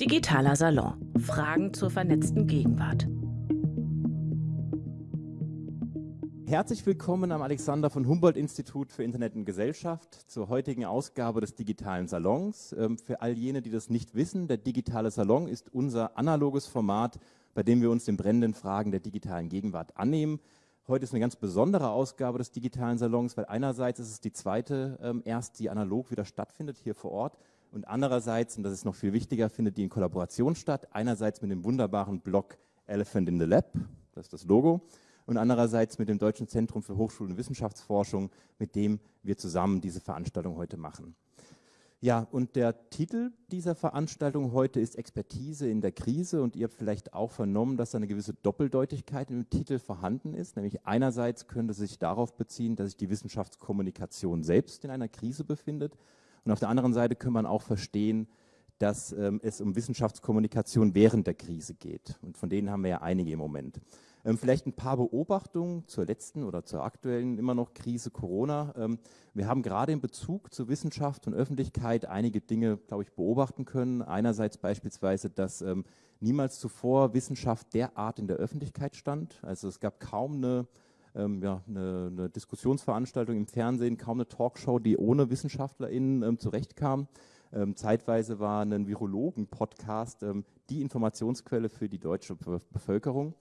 Digitaler Salon. Fragen zur vernetzten Gegenwart. Herzlich willkommen am Alexander von Humboldt Institut für Internet und Gesellschaft zur heutigen Ausgabe des digitalen Salons. Ähm, für all jene, die das nicht wissen, der digitale Salon ist unser analoges Format, bei dem wir uns den brennenden Fragen der digitalen Gegenwart annehmen. Heute ist eine ganz besondere Ausgabe des digitalen Salons, weil einerseits ist es die zweite ähm, erst, die analog wieder stattfindet hier vor Ort. Und andererseits, und das ist noch viel wichtiger, findet die in Kollaboration statt. Einerseits mit dem wunderbaren Blog Elephant in the Lab, das ist das Logo, und andererseits mit dem Deutschen Zentrum für Hochschul- und Wissenschaftsforschung, mit dem wir zusammen diese Veranstaltung heute machen. Ja, und der Titel dieser Veranstaltung heute ist Expertise in der Krise und ihr habt vielleicht auch vernommen, dass da eine gewisse Doppeldeutigkeit im Titel vorhanden ist. Nämlich einerseits könnte sich darauf beziehen, dass sich die Wissenschaftskommunikation selbst in einer Krise befindet und auf der anderen Seite kann man auch verstehen, dass ähm, es um Wissenschaftskommunikation während der Krise geht. Und von denen haben wir ja einige im Moment. Ähm, vielleicht ein paar Beobachtungen zur letzten oder zur aktuellen immer noch Krise Corona. Ähm, wir haben gerade in Bezug zu Wissenschaft und Öffentlichkeit einige Dinge, glaube ich, beobachten können. Einerseits beispielsweise, dass ähm, niemals zuvor Wissenschaft derart in der Öffentlichkeit stand. Also es gab kaum eine ähm, ja, eine, eine, Diskussionsveranstaltung im Fernsehen, kaum eine Talkshow, die ohne WissenschaftlerInnen ähm, zurechtkam. Ähm, zeitweise war ein Virologen-Podcast ähm, die Informationsquelle für die deutsche Be Bevölkerung.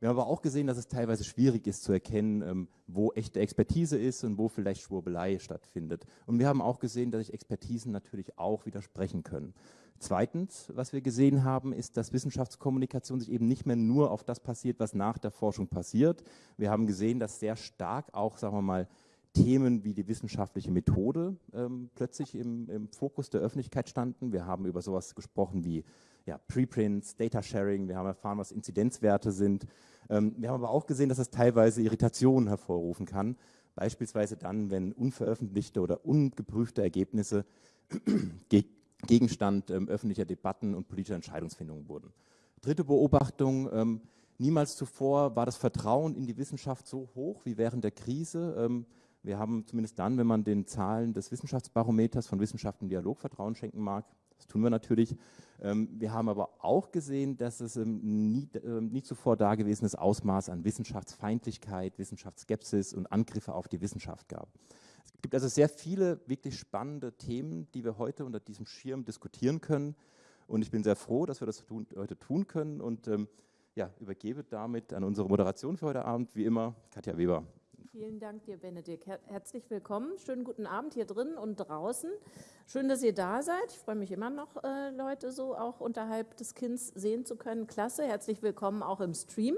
Wir haben aber auch gesehen, dass es teilweise schwierig ist zu erkennen, ähm, wo echte Expertise ist und wo vielleicht Schwurbelei stattfindet. Und wir haben auch gesehen, dass sich Expertisen natürlich auch widersprechen können. Zweitens, was wir gesehen haben, ist, dass Wissenschaftskommunikation sich eben nicht mehr nur auf das passiert, was nach der Forschung passiert. Wir haben gesehen, dass sehr stark auch, sagen wir mal, Themen wie die wissenschaftliche Methode ähm, plötzlich im, im, Fokus der Öffentlichkeit standen. Wir haben über sowas gesprochen wie ja, Preprints, Data Sharing, wir haben erfahren, was Inzidenzwerte sind. Ähm, wir haben aber auch gesehen, dass es teilweise Irritationen hervorrufen kann, beispielsweise dann, wenn unveröffentlichte oder ungeprüfte Ergebnisse Gegenstand ähm, öffentlicher Debatten und politischer Entscheidungsfindungen wurden. Dritte Beobachtung, ähm, niemals zuvor war das Vertrauen in die Wissenschaft so hoch wie während der Krise. Ähm, wir haben zumindest dann, wenn man den Zahlen des Wissenschaftsbarometers von Wissenschaft im Dialog Vertrauen schenken mag, das tun wir natürlich. Ähm, wir haben aber auch gesehen, dass es ähm, nie, äh, nie zuvor dagewesenes Ausmaß an Wissenschaftsfeindlichkeit, Wissenschaftsskepsis und Angriffe auf die Wissenschaft gab. Es gibt also sehr viele wirklich spannende Themen, die wir heute unter diesem Schirm diskutieren können. Und ich bin sehr froh, dass wir das tun, heute tun können und ähm, ja, übergebe damit an unsere Moderation für heute Abend, wie immer, Katja Weber. Vielen Dank dir, Benedikt. Her herzlich willkommen. Schönen guten Abend hier drin und draußen. Schön, dass ihr da seid. Ich freue mich immer noch, äh, Leute so auch unterhalb des Kinns sehen zu können. Klasse. Herzlich willkommen auch im Stream.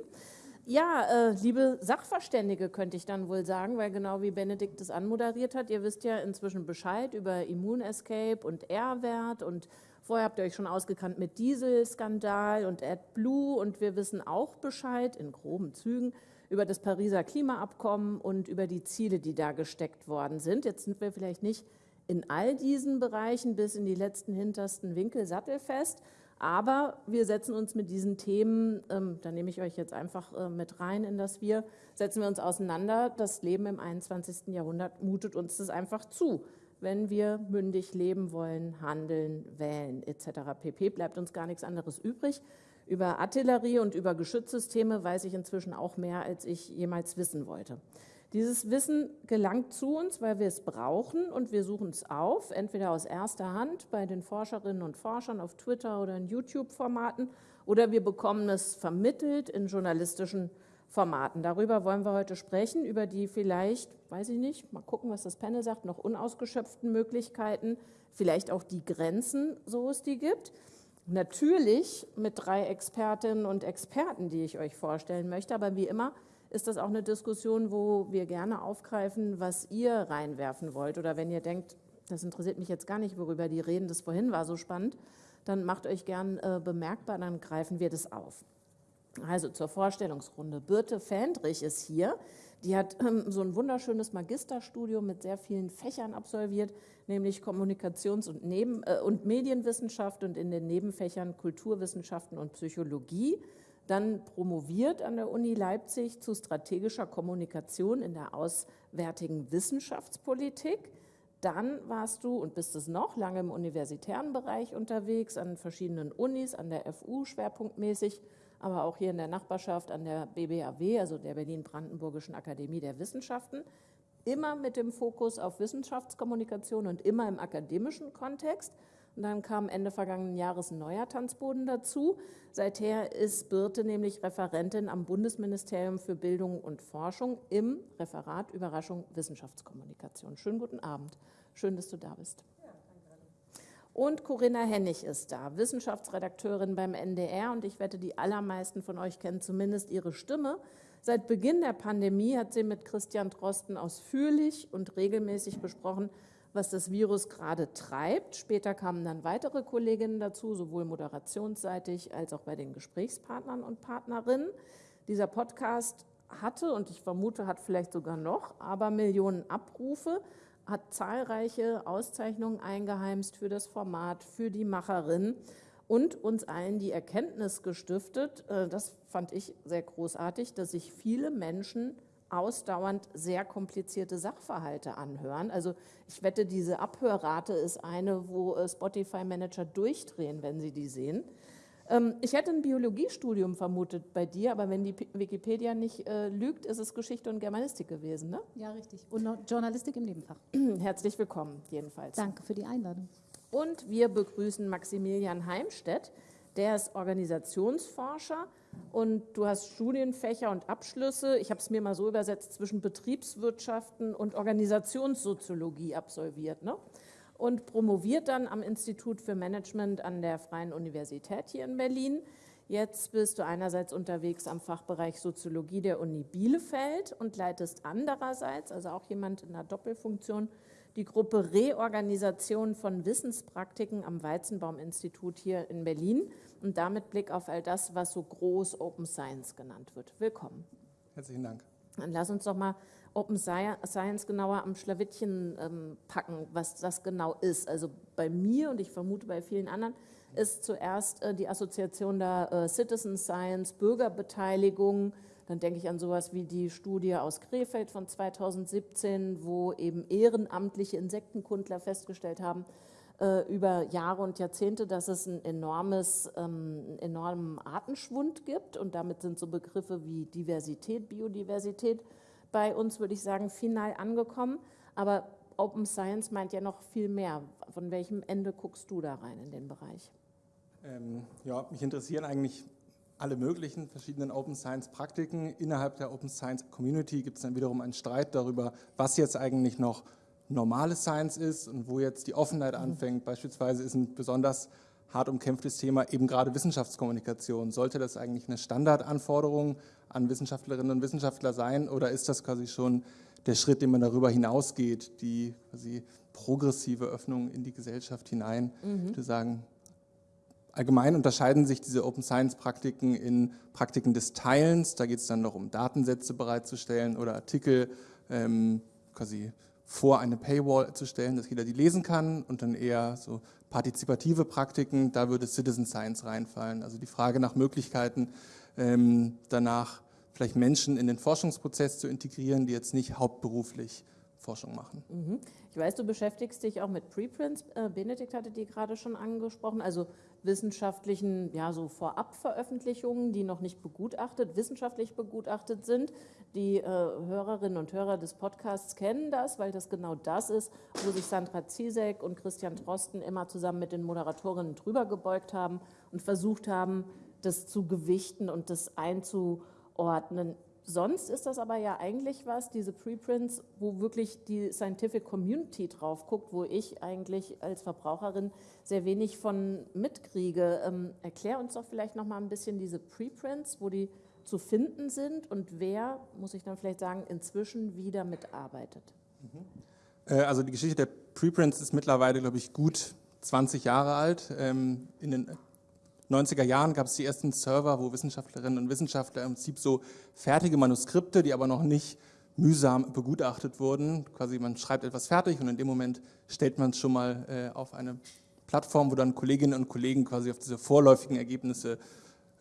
Ja, äh, liebe Sachverständige könnte ich dann wohl sagen, weil genau wie Benedikt es anmoderiert hat, ihr wisst ja inzwischen Bescheid über Immunescape und R-Wert und vorher habt ihr euch schon ausgekannt mit Dieselskandal und AdBlue und wir wissen auch Bescheid in groben Zügen über das Pariser Klimaabkommen und über die Ziele, die da gesteckt worden sind. Jetzt sind wir vielleicht nicht in all diesen Bereichen bis in die letzten hintersten Winkel sattelfest, aber wir setzen uns mit diesen Themen, ähm, da nehme ich euch jetzt einfach äh, mit rein in das Wir, setzen wir uns auseinander. Das Leben im 21. Jahrhundert mutet uns das einfach zu. Wenn wir mündig leben wollen, handeln, wählen etc. pp. bleibt uns gar nichts anderes übrig. Über Artillerie und über Geschützsysteme weiß ich inzwischen auch mehr, als ich jemals wissen wollte. Dieses Wissen gelangt zu uns, weil wir es brauchen und wir suchen es auf, entweder aus erster Hand bei den Forscherinnen und Forschern auf Twitter oder in YouTube-Formaten oder wir bekommen es vermittelt in journalistischen Formaten. Darüber wollen wir heute sprechen, über die vielleicht, weiß ich nicht, mal gucken, was das Panel sagt, noch unausgeschöpften Möglichkeiten, vielleicht auch die Grenzen, so es die gibt. Natürlich mit drei Expertinnen und Experten, die ich euch vorstellen möchte, aber wie immer ist das auch eine Diskussion, wo wir gerne aufgreifen, was ihr reinwerfen wollt. Oder wenn ihr denkt, das interessiert mich jetzt gar nicht, worüber die reden, das vorhin war so spannend, dann macht euch gern äh, bemerkbar, dann greifen wir das auf. Also zur Vorstellungsrunde. Birte Fendrich ist hier. Die hat ähm, so ein wunderschönes Magisterstudium mit sehr vielen Fächern absolviert, nämlich Kommunikations- und, Neben äh, und Medienwissenschaft und in den Nebenfächern Kulturwissenschaften und Psychologie. Dann promoviert an der Uni Leipzig zu strategischer Kommunikation in der auswärtigen Wissenschaftspolitik, Dann warst du und bist es noch lange im universitären Bereich unterwegs, an verschiedenen Unis, an der FU schwerpunktmäßig, aber auch hier in der Nachbarschaft an der BBAW, also der Berlin-Brandenburgischen Akademie der Wissenschaften, immer mit dem Fokus auf Wissenschaftskommunikation und immer im akademischen Kontext. Und dann kam Ende vergangenen Jahres ein neuer Tanzboden dazu. Seither ist Birte nämlich Referentin am Bundesministerium für Bildung und Forschung im Referat Überraschung Wissenschaftskommunikation. Schönen guten Abend. Schön, dass du da bist. Und Corinna Hennig ist da, Wissenschaftsredakteurin beim NDR. Und ich wette, die allermeisten von euch kennen zumindest ihre Stimme. Seit Beginn der Pandemie hat sie mit Christian Drosten ausführlich und regelmäßig besprochen, was das Virus gerade treibt. Später kamen dann weitere Kolleginnen dazu, sowohl moderationsseitig als auch bei den Gesprächspartnern und Partnerinnen. Dieser Podcast hatte und ich vermute, hat vielleicht sogar noch, aber Millionen Abrufe, hat zahlreiche Auszeichnungen eingeheimst für das Format, für die Macherin und uns allen die Erkenntnis gestiftet, äh, das fand ich sehr großartig, dass sich viele Menschen ausdauernd sehr komplizierte Sachverhalte anhören. Also ich wette, diese Abhörrate ist eine, wo äh, Spotify-Manager durchdrehen, wenn sie die sehen. Ähm, ich hätte ein Biologiestudium vermutet bei dir, aber wenn die Wikipedia nicht äh, lügt, ist es Geschichte und Germanistik gewesen, ne? Ja, richtig. Und Journalistik im Nebenfach. Herzlich willkommen, jedenfalls. Danke für die Einladung. Und wir begrüßen Maximilian Heimstedt. Der ist Organisationsforscher und du hast Studienfächer und Abschlüsse, ich habe es mir mal so übersetzt, zwischen Betriebswirtschaften und Organisationssoziologie absolviert. Ne? Und promoviert dann am Institut für Management an der Freien Universität hier in Berlin. Jetzt bist du einerseits unterwegs am Fachbereich Soziologie der Uni Bielefeld und leitest andererseits, also auch jemand in einer Doppelfunktion, die Gruppe Reorganisation von Wissenspraktiken am Weizenbaum-Institut hier in Berlin und damit Blick auf all das, was so groß Open Science genannt wird. Willkommen. Herzlichen Dank. Dann lass uns doch mal Open Science genauer am Schlawittchen ähm, packen, was das genau ist. Also bei mir und ich vermute bei vielen anderen ist zuerst äh, die Assoziation der äh, Citizen Science, Bürgerbeteiligung, dann denke ich an sowas wie die Studie aus Krefeld von 2017, wo eben ehrenamtliche Insektenkundler festgestellt haben, äh, über Jahre und Jahrzehnte, dass es einen enormes, ähm, enormen Artenschwund gibt. Und damit sind so Begriffe wie Diversität, Biodiversität bei uns, würde ich sagen, final angekommen. Aber Open Science meint ja noch viel mehr. Von welchem Ende guckst du da rein in den Bereich? Ähm, ja, mich interessieren eigentlich alle möglichen verschiedenen Open Science Praktiken. Innerhalb der Open Science Community gibt es dann wiederum einen Streit darüber, was jetzt eigentlich noch normale Science ist und wo jetzt die Offenheit mhm. anfängt. Beispielsweise ist ein besonders hart umkämpftes Thema eben gerade Wissenschaftskommunikation. Sollte das eigentlich eine Standardanforderung an Wissenschaftlerinnen und Wissenschaftler sein oder ist das quasi schon der Schritt, den man darüber hinausgeht, die quasi progressive Öffnung in die Gesellschaft hinein? Mhm. Ich würde sagen, Allgemein unterscheiden sich diese Open Science Praktiken in Praktiken des Teilens. Da geht es dann noch um Datensätze bereitzustellen oder Artikel ähm, quasi vor eine Paywall zu stellen, dass jeder die lesen kann und dann eher so partizipative Praktiken, da würde Citizen Science reinfallen. Also die Frage nach Möglichkeiten, ähm, danach vielleicht Menschen in den Forschungsprozess zu integrieren, die jetzt nicht hauptberuflich Forschung machen. Mhm. Ich weiß, du beschäftigst dich auch mit Preprints. Äh, Benedikt hatte die gerade schon angesprochen, also wissenschaftlichen, ja, so Vorabveröffentlichungen, die noch nicht begutachtet, wissenschaftlich begutachtet sind. Die äh, Hörerinnen und Hörer des Podcasts kennen das, weil das genau das ist, wo sich Sandra Ziesek und Christian Drosten immer zusammen mit den Moderatorinnen drüber gebeugt haben und versucht haben, das zu gewichten und das einzuordnen Sonst ist das aber ja eigentlich was, diese Preprints, wo wirklich die Scientific Community drauf guckt, wo ich eigentlich als Verbraucherin sehr wenig von mitkriege. Ähm, erklär uns doch vielleicht noch mal ein bisschen diese Preprints, wo die zu finden sind und wer, muss ich dann vielleicht sagen, inzwischen wieder mitarbeitet. Mhm. Äh, also die Geschichte der Preprints ist mittlerweile, glaube ich, gut 20 Jahre alt. Ähm, in den 90er Jahren gab es die ersten Server, wo Wissenschaftlerinnen und Wissenschaftler im Prinzip so fertige Manuskripte, die aber noch nicht mühsam begutachtet wurden. Quasi man schreibt etwas fertig und in dem Moment stellt man es schon mal äh, auf eine Plattform, wo dann Kolleginnen und Kollegen quasi auf diese vorläufigen Ergebnisse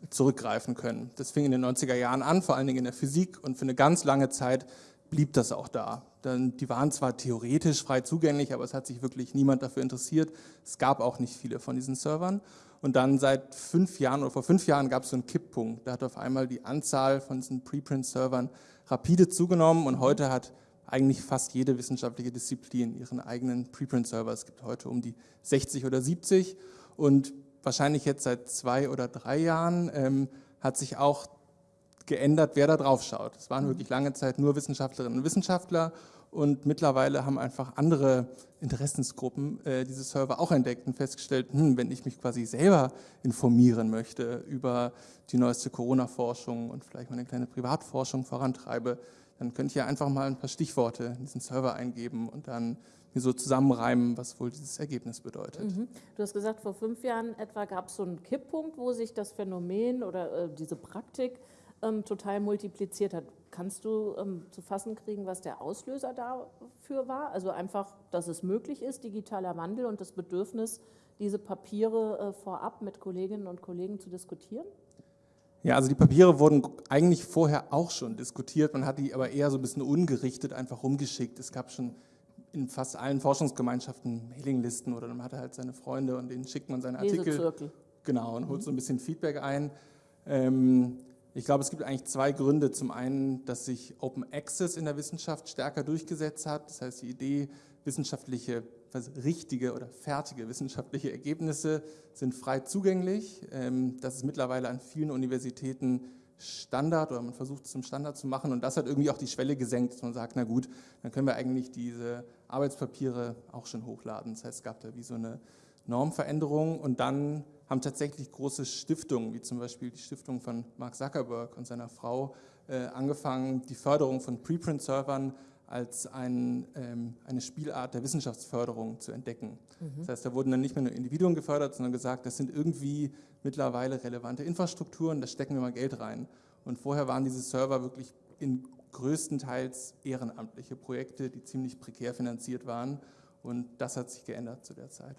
zurückgreifen können. Das fing in den 90er Jahren an, vor allen Dingen in der Physik und für eine ganz lange Zeit blieb das auch da. Dann, die waren zwar theoretisch frei zugänglich, aber es hat sich wirklich niemand dafür interessiert. Es gab auch nicht viele von diesen Servern. Und dann seit fünf Jahren oder vor fünf Jahren gab es so einen Kipppunkt. Da hat auf einmal die Anzahl von diesen Preprint-Servern rapide zugenommen und heute hat eigentlich fast jede wissenschaftliche Disziplin ihren eigenen Preprint-Server. Es gibt heute um die 60 oder 70 und wahrscheinlich jetzt seit zwei oder drei Jahren ähm, hat sich auch geändert, wer da drauf schaut. Es waren mhm. wirklich lange Zeit nur Wissenschaftlerinnen und Wissenschaftler und mittlerweile haben einfach andere Interessensgruppen äh, diese Server auch entdeckt und festgestellt, hm, wenn ich mich quasi selber informieren möchte über die neueste Corona-Forschung und vielleicht mal eine kleine Privatforschung vorantreibe, dann könnte ich ja einfach mal ein paar Stichworte in diesen Server eingeben und dann mir so zusammenreimen, was wohl dieses Ergebnis bedeutet. Mhm. Du hast gesagt, vor fünf Jahren etwa gab es so einen Kipppunkt, wo sich das Phänomen oder äh, diese Praktik ähm, total multipliziert hat. Kannst du ähm, zu fassen kriegen, was der Auslöser dafür war? Also einfach, dass es möglich ist, digitaler Wandel und das Bedürfnis, diese Papiere äh, vorab mit Kolleginnen und Kollegen zu diskutieren? Ja, also die Papiere wurden eigentlich vorher auch schon diskutiert, man hat die aber eher so ein bisschen ungerichtet einfach rumgeschickt. Es gab schon in fast allen Forschungsgemeinschaften Mailinglisten oder man hatte halt seine Freunde und denen schickt man seine Artikel. Lesezirkel. Genau, und holt so ein bisschen Feedback ein. Ähm, ich glaube, es gibt eigentlich zwei Gründe. Zum einen, dass sich Open Access in der Wissenschaft stärker durchgesetzt hat. Das heißt, die Idee, wissenschaftliche, also richtige oder fertige wissenschaftliche Ergebnisse sind frei zugänglich. Ähm, das ist mittlerweile an vielen Universitäten Standard oder man versucht es zum Standard zu machen und das hat irgendwie auch die Schwelle gesenkt, dass man sagt, na gut, dann können wir eigentlich diese Arbeitspapiere auch schon hochladen. Das heißt, es gab da wie so eine Normveränderung und dann haben tatsächlich große Stiftungen, wie zum Beispiel die Stiftung von Mark Zuckerberg und seiner Frau, äh, angefangen, die Förderung von Preprint-Servern als ein, ähm, eine Spielart der Wissenschaftsförderung zu entdecken. Mhm. Das heißt, da wurden dann nicht mehr nur Individuen gefördert, sondern gesagt, das sind irgendwie mittlerweile relevante Infrastrukturen, da stecken wir mal Geld rein. Und vorher waren diese Server wirklich in größtenteils ehrenamtliche Projekte, die ziemlich prekär finanziert waren. Und das hat sich geändert zu der Zeit.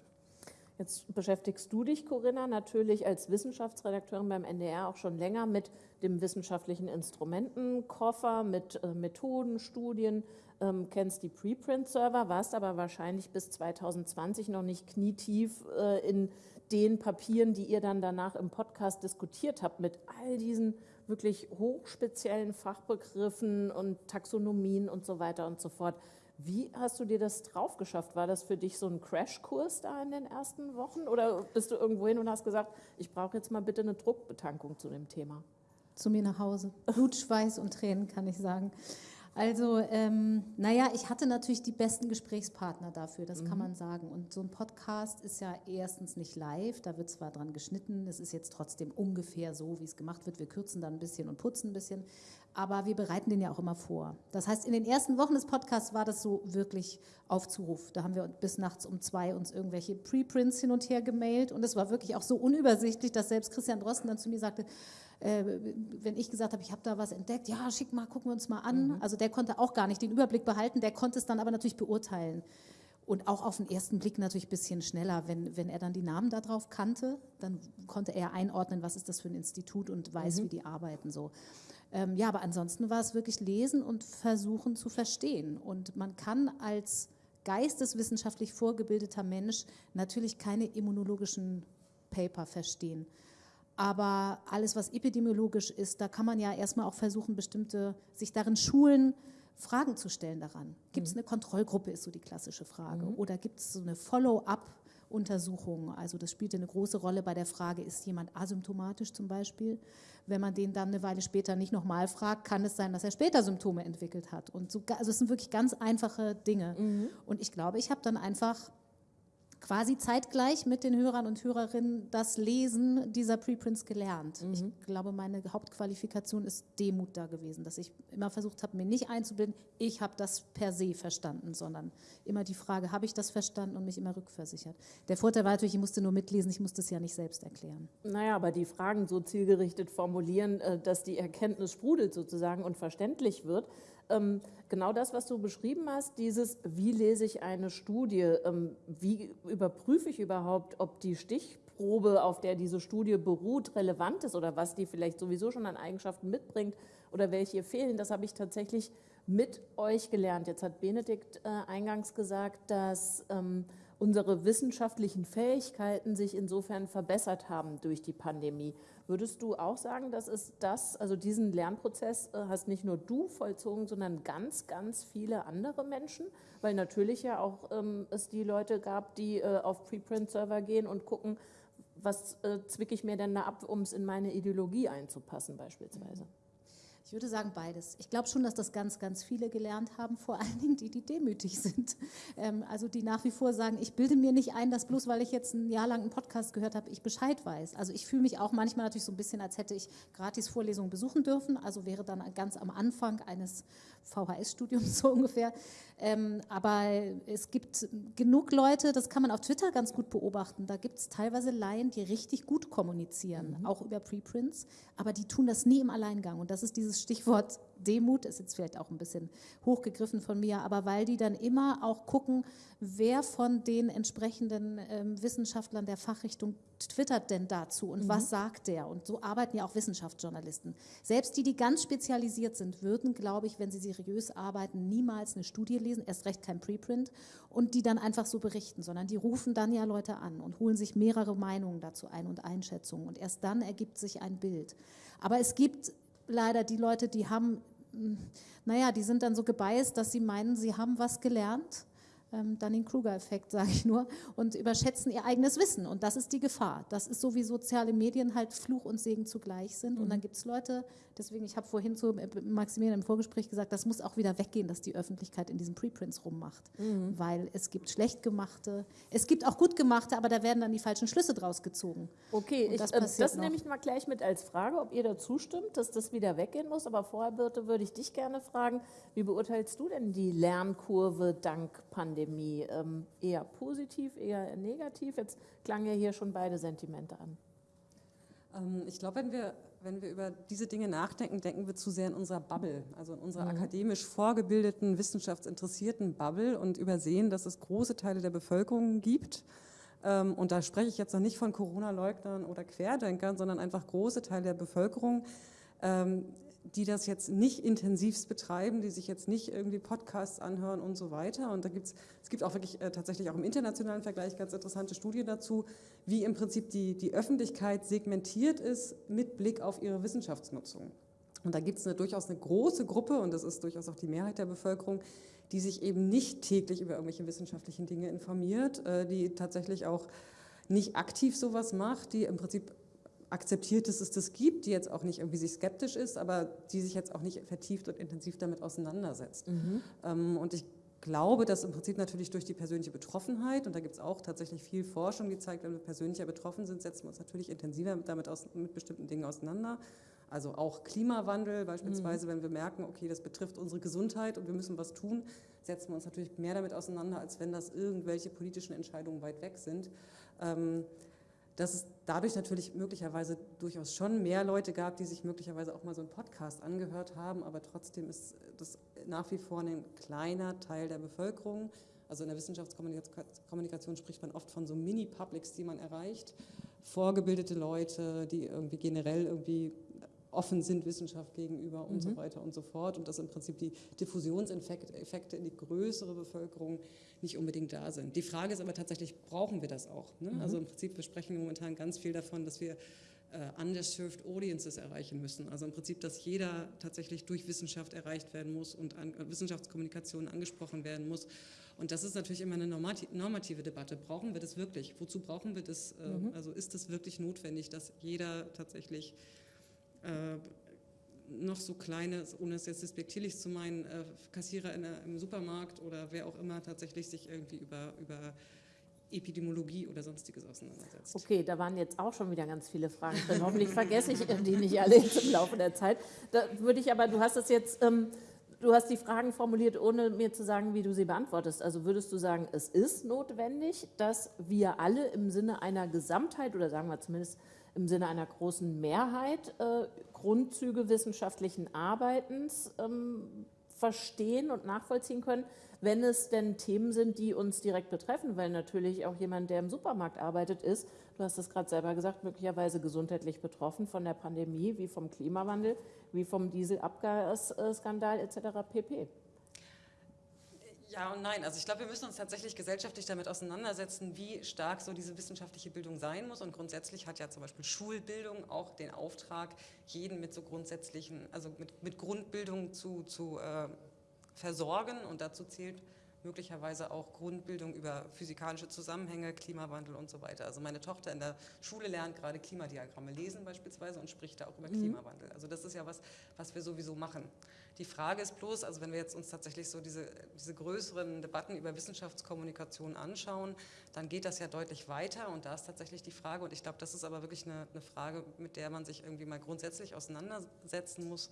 Jetzt beschäftigst du dich, Corinna, natürlich als Wissenschaftsredakteurin beim NDR auch schon länger mit dem wissenschaftlichen Instrumentenkoffer, mit äh, Methoden, Studien, ähm, kennst die Preprint-Server, warst aber wahrscheinlich bis 2020 noch nicht knietief äh, in den Papieren, die ihr dann danach im Podcast diskutiert habt, mit all diesen wirklich hochspeziellen Fachbegriffen und Taxonomien und so weiter und so fort. Wie hast du dir das drauf geschafft? War das für dich so ein Crashkurs da in den ersten Wochen? Oder bist du irgendwo hin und hast gesagt, ich brauche jetzt mal bitte eine Druckbetankung zu dem Thema? Zu mir nach Hause. Blut, Schweiß und Tränen, kann ich sagen. Also, ähm, naja, ich hatte natürlich die besten Gesprächspartner dafür, das mhm. kann man sagen. Und so ein Podcast ist ja erstens nicht live, da wird zwar dran geschnitten, es ist jetzt trotzdem ungefähr so, wie es gemacht wird. Wir kürzen dann ein bisschen und putzen ein bisschen, aber wir bereiten den ja auch immer vor. Das heißt, in den ersten Wochen des Podcasts war das so wirklich auf Zuruf. Da haben wir bis nachts um zwei uns irgendwelche Preprints hin und her gemailt und es war wirklich auch so unübersichtlich, dass selbst Christian Drosten dann zu mir sagte, äh, wenn ich gesagt habe, ich habe da was entdeckt, ja, schick mal, gucken wir uns mal an. Mhm. Also der konnte auch gar nicht den Überblick behalten, der konnte es dann aber natürlich beurteilen. Und auch auf den ersten Blick natürlich ein bisschen schneller. Wenn, wenn er dann die Namen darauf kannte, dann konnte er einordnen, was ist das für ein Institut und weiß, mhm. wie die arbeiten so. Ähm, ja, aber ansonsten war es wirklich lesen und versuchen zu verstehen. Und man kann als geisteswissenschaftlich vorgebildeter Mensch natürlich keine immunologischen Paper verstehen. Aber alles, was epidemiologisch ist, da kann man ja erstmal auch versuchen, bestimmte, sich darin schulen, Fragen zu stellen daran. Gibt es mhm. eine Kontrollgruppe, ist so die klassische Frage. Mhm. Oder gibt es so eine Follow-up-Untersuchung? Also das spielte eine große Rolle bei der Frage, ist jemand asymptomatisch zum Beispiel? Wenn man den dann eine Weile später nicht nochmal fragt, kann es sein, dass er später Symptome entwickelt hat. Und so, also es sind wirklich ganz einfache Dinge. Mhm. Und ich glaube, ich habe dann einfach quasi zeitgleich mit den Hörern und Hörerinnen das Lesen dieser Preprints gelernt. Mhm. Ich glaube, meine Hauptqualifikation ist Demut da gewesen, dass ich immer versucht habe, mir nicht einzubilden, ich habe das per se verstanden, sondern immer die Frage, habe ich das verstanden und mich immer rückversichert. Der Vorteil war natürlich, ich musste nur mitlesen, ich musste es ja nicht selbst erklären. Naja, aber die Fragen so zielgerichtet formulieren, äh, dass die Erkenntnis sprudelt sozusagen und verständlich wird, ähm, genau das, was du beschrieben hast, dieses, wie lese ich eine Studie, ähm, wie überprüfe ich überhaupt, ob die Stichprobe, auf der diese Studie beruht, relevant ist oder was die vielleicht sowieso schon an Eigenschaften mitbringt oder welche fehlen, das habe ich tatsächlich mit euch gelernt? Jetzt hat Benedikt äh, eingangs gesagt, dass ähm, unsere wissenschaftlichen Fähigkeiten sich insofern verbessert haben durch die Pandemie. Würdest du auch sagen, dass es das, also diesen Lernprozess äh, hast nicht nur du vollzogen, sondern ganz, ganz viele andere Menschen? Weil natürlich ja auch ähm, es die Leute gab, die äh, auf Preprint-Server gehen und gucken, was äh, zwicke ich mir denn da ab, um es in meine Ideologie einzupassen beispielsweise. Ich würde sagen beides. Ich glaube schon, dass das ganz, ganz viele gelernt haben, vor allen Dingen die, die demütig sind. Ähm, also die nach wie vor sagen, ich bilde mir nicht ein, dass bloß weil ich jetzt ein Jahr lang einen Podcast gehört habe, ich Bescheid weiß. Also ich fühle mich auch manchmal natürlich so ein bisschen, als hätte ich gratis Vorlesungen besuchen dürfen. Also wäre dann ganz am Anfang eines VHS-Studiums so ungefähr. Ähm, aber es gibt genug Leute, das kann man auf Twitter ganz gut beobachten. Da gibt es teilweise Laien, die richtig gut kommunizieren, mhm. auch über Preprints, aber die tun das nie im Alleingang. Und das ist dieses Stichwort Demut, ist jetzt vielleicht auch ein bisschen hochgegriffen von mir, aber weil die dann immer auch gucken, wer von den entsprechenden ähm, Wissenschaftlern der Fachrichtung twittert denn dazu und mhm. was sagt der? Und so arbeiten ja auch Wissenschaftsjournalisten. Selbst die, die ganz spezialisiert sind, würden, glaube ich, wenn sie seriös arbeiten, niemals eine Studie lesen, erst recht kein Preprint und die dann einfach so berichten, sondern die rufen dann ja Leute an und holen sich mehrere Meinungen dazu ein und Einschätzungen und erst dann ergibt sich ein Bild. Aber es gibt leider die Leute, die haben naja, die sind dann so gebeißt, dass sie meinen, sie haben was gelernt ähm, Dunning-Kruger-Effekt, sage ich nur, und überschätzen ihr eigenes Wissen. Und das ist die Gefahr. Das ist so, wie soziale Medien halt Fluch und Segen zugleich sind. Mhm. Und dann gibt es Leute, deswegen, ich habe vorhin zu Maximilian im Vorgespräch gesagt, das muss auch wieder weggehen, dass die Öffentlichkeit in diesen Preprints rummacht. Mhm. Weil es gibt schlecht gemachte, es gibt auch gut gemachte, aber da werden dann die falschen Schlüsse draus gezogen. Okay, ich, das, äh, das nehme ich mal gleich mit als Frage, ob ihr dazu stimmt, dass das wieder weggehen muss. Aber vorher, Birte, würde ich dich gerne fragen, wie beurteilst du denn die Lernkurve dank Pandemie? Pandemie? Ähm, eher positiv, eher negativ? Jetzt klangen ja hier schon beide Sentimente an. Ähm, ich glaube, wenn wir, wenn wir über diese Dinge nachdenken, denken wir zu sehr in unserer Bubble, also in unserer mhm. akademisch vorgebildeten, wissenschaftsinteressierten Bubble und übersehen, dass es große Teile der Bevölkerung gibt. Ähm, und da spreche ich jetzt noch nicht von Corona-Leugnern oder Querdenkern, sondern einfach große Teile der Bevölkerung, ähm, die das jetzt nicht intensivst betreiben, die sich jetzt nicht irgendwie Podcasts anhören und so weiter. Und da gibt's, es gibt auch wirklich äh, tatsächlich auch im internationalen Vergleich ganz interessante Studien dazu, wie im Prinzip die, die Öffentlichkeit segmentiert ist mit Blick auf ihre Wissenschaftsnutzung. Und da gibt es eine, durchaus eine große Gruppe, und das ist durchaus auch die Mehrheit der Bevölkerung, die sich eben nicht täglich über irgendwelche wissenschaftlichen Dinge informiert, äh, die tatsächlich auch nicht aktiv sowas macht, die im Prinzip akzeptiert, dass es das gibt, die jetzt auch nicht irgendwie sich skeptisch ist, aber die sich jetzt auch nicht vertieft und intensiv damit auseinandersetzt. Mhm. Ähm, und ich glaube, dass im Prinzip natürlich durch die persönliche Betroffenheit, und da gibt es auch tatsächlich viel Forschung, die zeigt, wenn wir persönlicher betroffen sind, setzen wir uns natürlich intensiver damit aus, mit bestimmten Dingen auseinander. Also auch Klimawandel beispielsweise, mhm. wenn wir merken, okay, das betrifft unsere Gesundheit und wir müssen was tun, setzen wir uns natürlich mehr damit auseinander, als wenn das irgendwelche politischen Entscheidungen weit weg sind. Ähm, dass es dadurch natürlich möglicherweise durchaus schon mehr Leute gab, die sich möglicherweise auch mal so einen Podcast angehört haben, aber trotzdem ist das nach wie vor ein kleiner Teil der Bevölkerung. Also in der Wissenschaftskommunikation spricht man oft von so Mini-Publics, die man erreicht. Vorgebildete Leute, die irgendwie generell irgendwie offen sind Wissenschaft gegenüber und mhm. so weiter und so fort und dass im Prinzip die Diffusionseffekte in die größere Bevölkerung nicht unbedingt da sind. Die Frage ist aber tatsächlich, brauchen wir das auch? Ne? Mhm. Also im Prinzip, wir sprechen momentan ganz viel davon, dass wir äh, underserved audiences erreichen müssen. Also im Prinzip, dass jeder tatsächlich durch Wissenschaft erreicht werden muss und an, äh, Wissenschaftskommunikation angesprochen werden muss. Und das ist natürlich immer eine normative Debatte. Brauchen wir das wirklich? Wozu brauchen wir das? Äh, mhm. Also ist es wirklich notwendig, dass jeder tatsächlich äh, noch so kleine, ohne es jetzt despektierlich zu meinen, äh, Kassierer der, im Supermarkt oder wer auch immer tatsächlich sich irgendwie über, über Epidemiologie oder sonstiges auseinandersetzt. Okay, da waren jetzt auch schon wieder ganz viele Fragen drin. Hoffentlich vergesse ich die nicht alle im Laufe der Zeit. Da würde ich aber, du hast es jetzt, ähm, du hast die Fragen formuliert, ohne mir zu sagen, wie du sie beantwortest. Also würdest du sagen, es ist notwendig, dass wir alle im Sinne einer Gesamtheit oder sagen wir zumindest im Sinne einer großen Mehrheit äh, Grundzüge wissenschaftlichen Arbeitens ähm, verstehen und nachvollziehen können, wenn es denn Themen sind, die uns direkt betreffen, weil natürlich auch jemand, der im Supermarkt arbeitet, ist, du hast es gerade selber gesagt, möglicherweise gesundheitlich betroffen von der Pandemie, wie vom Klimawandel, wie vom Dieselabgasskandal etc. pp. Ja und nein. Also ich glaube, wir müssen uns tatsächlich gesellschaftlich damit auseinandersetzen, wie stark so diese wissenschaftliche Bildung sein muss. Und grundsätzlich hat ja zum Beispiel Schulbildung auch den Auftrag, jeden mit so grundsätzlichen, also mit, mit Grundbildung zu, zu äh, versorgen. Und dazu zählt möglicherweise auch Grundbildung über physikalische Zusammenhänge, Klimawandel und so weiter. Also meine Tochter in der Schule lernt gerade Klimadiagramme lesen beispielsweise und spricht da auch über mhm. Klimawandel. Also das ist ja was, was wir sowieso machen. Die Frage ist bloß, also wenn wir jetzt uns tatsächlich so diese, diese größeren Debatten über Wissenschaftskommunikation anschauen, dann geht das ja deutlich weiter und da ist tatsächlich die Frage, und ich glaube, das ist aber wirklich eine, eine Frage, mit der man sich irgendwie mal grundsätzlich auseinandersetzen muss,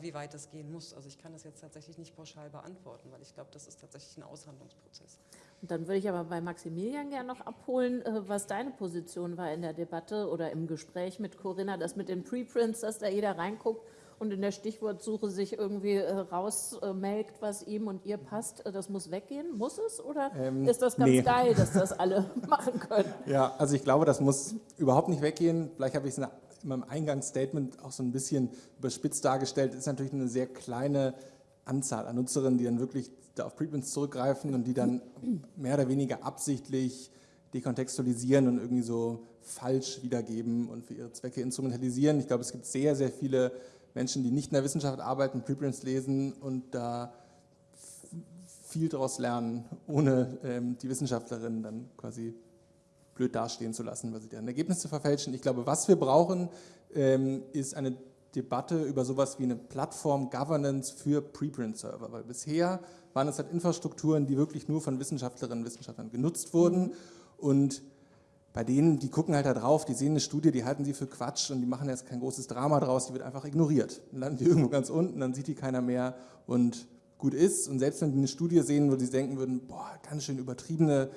wie weit das gehen muss. Also ich kann das jetzt tatsächlich nicht pauschal beantworten, weil ich glaube, das ist tatsächlich ein Aushandlungsprozess. Und dann würde ich aber bei Maximilian gerne noch abholen, äh, was deine Position war in der Debatte oder im Gespräch mit Corinna, das mit den Preprints, dass da jeder reinguckt und in der Stichwortsuche sich irgendwie äh, rausmelkt, was ihm und ihr passt, das muss weggehen? Muss es oder ähm, ist das ganz nee. geil, dass das alle machen können? Ja, also ich glaube, das muss überhaupt nicht weggehen. Vielleicht habe ich es in meinem Eingangsstatement auch so ein bisschen überspitzt dargestellt. Es ist natürlich eine sehr kleine Anzahl an Nutzerinnen, die dann wirklich da auf Preprints zurückgreifen und die dann mehr oder weniger absichtlich dekontextualisieren und irgendwie so falsch wiedergeben und für ihre Zwecke instrumentalisieren. Ich glaube, es gibt sehr, sehr viele Menschen, die nicht in der Wissenschaft arbeiten, Preprints lesen und da viel daraus lernen, ohne ähm, die Wissenschaftlerin dann quasi blöd dastehen zu lassen, weil sie deren Ergebnisse verfälschen. Ich glaube, was wir brauchen, ähm, ist eine Debatte über sowas wie eine Plattform Governance für Preprint-Server, weil bisher waren es halt Infrastrukturen, die wirklich nur von Wissenschaftlerinnen und Wissenschaftlern genutzt wurden und bei denen, die gucken halt da drauf, die sehen eine Studie, die halten sie für Quatsch und die machen jetzt kein großes Drama draus, die wird einfach ignoriert. Dann landen die irgendwo ganz unten, dann sieht die keiner mehr und gut ist. Und selbst wenn die eine Studie sehen, wo sie denken würden, boah, ganz schön übertriebene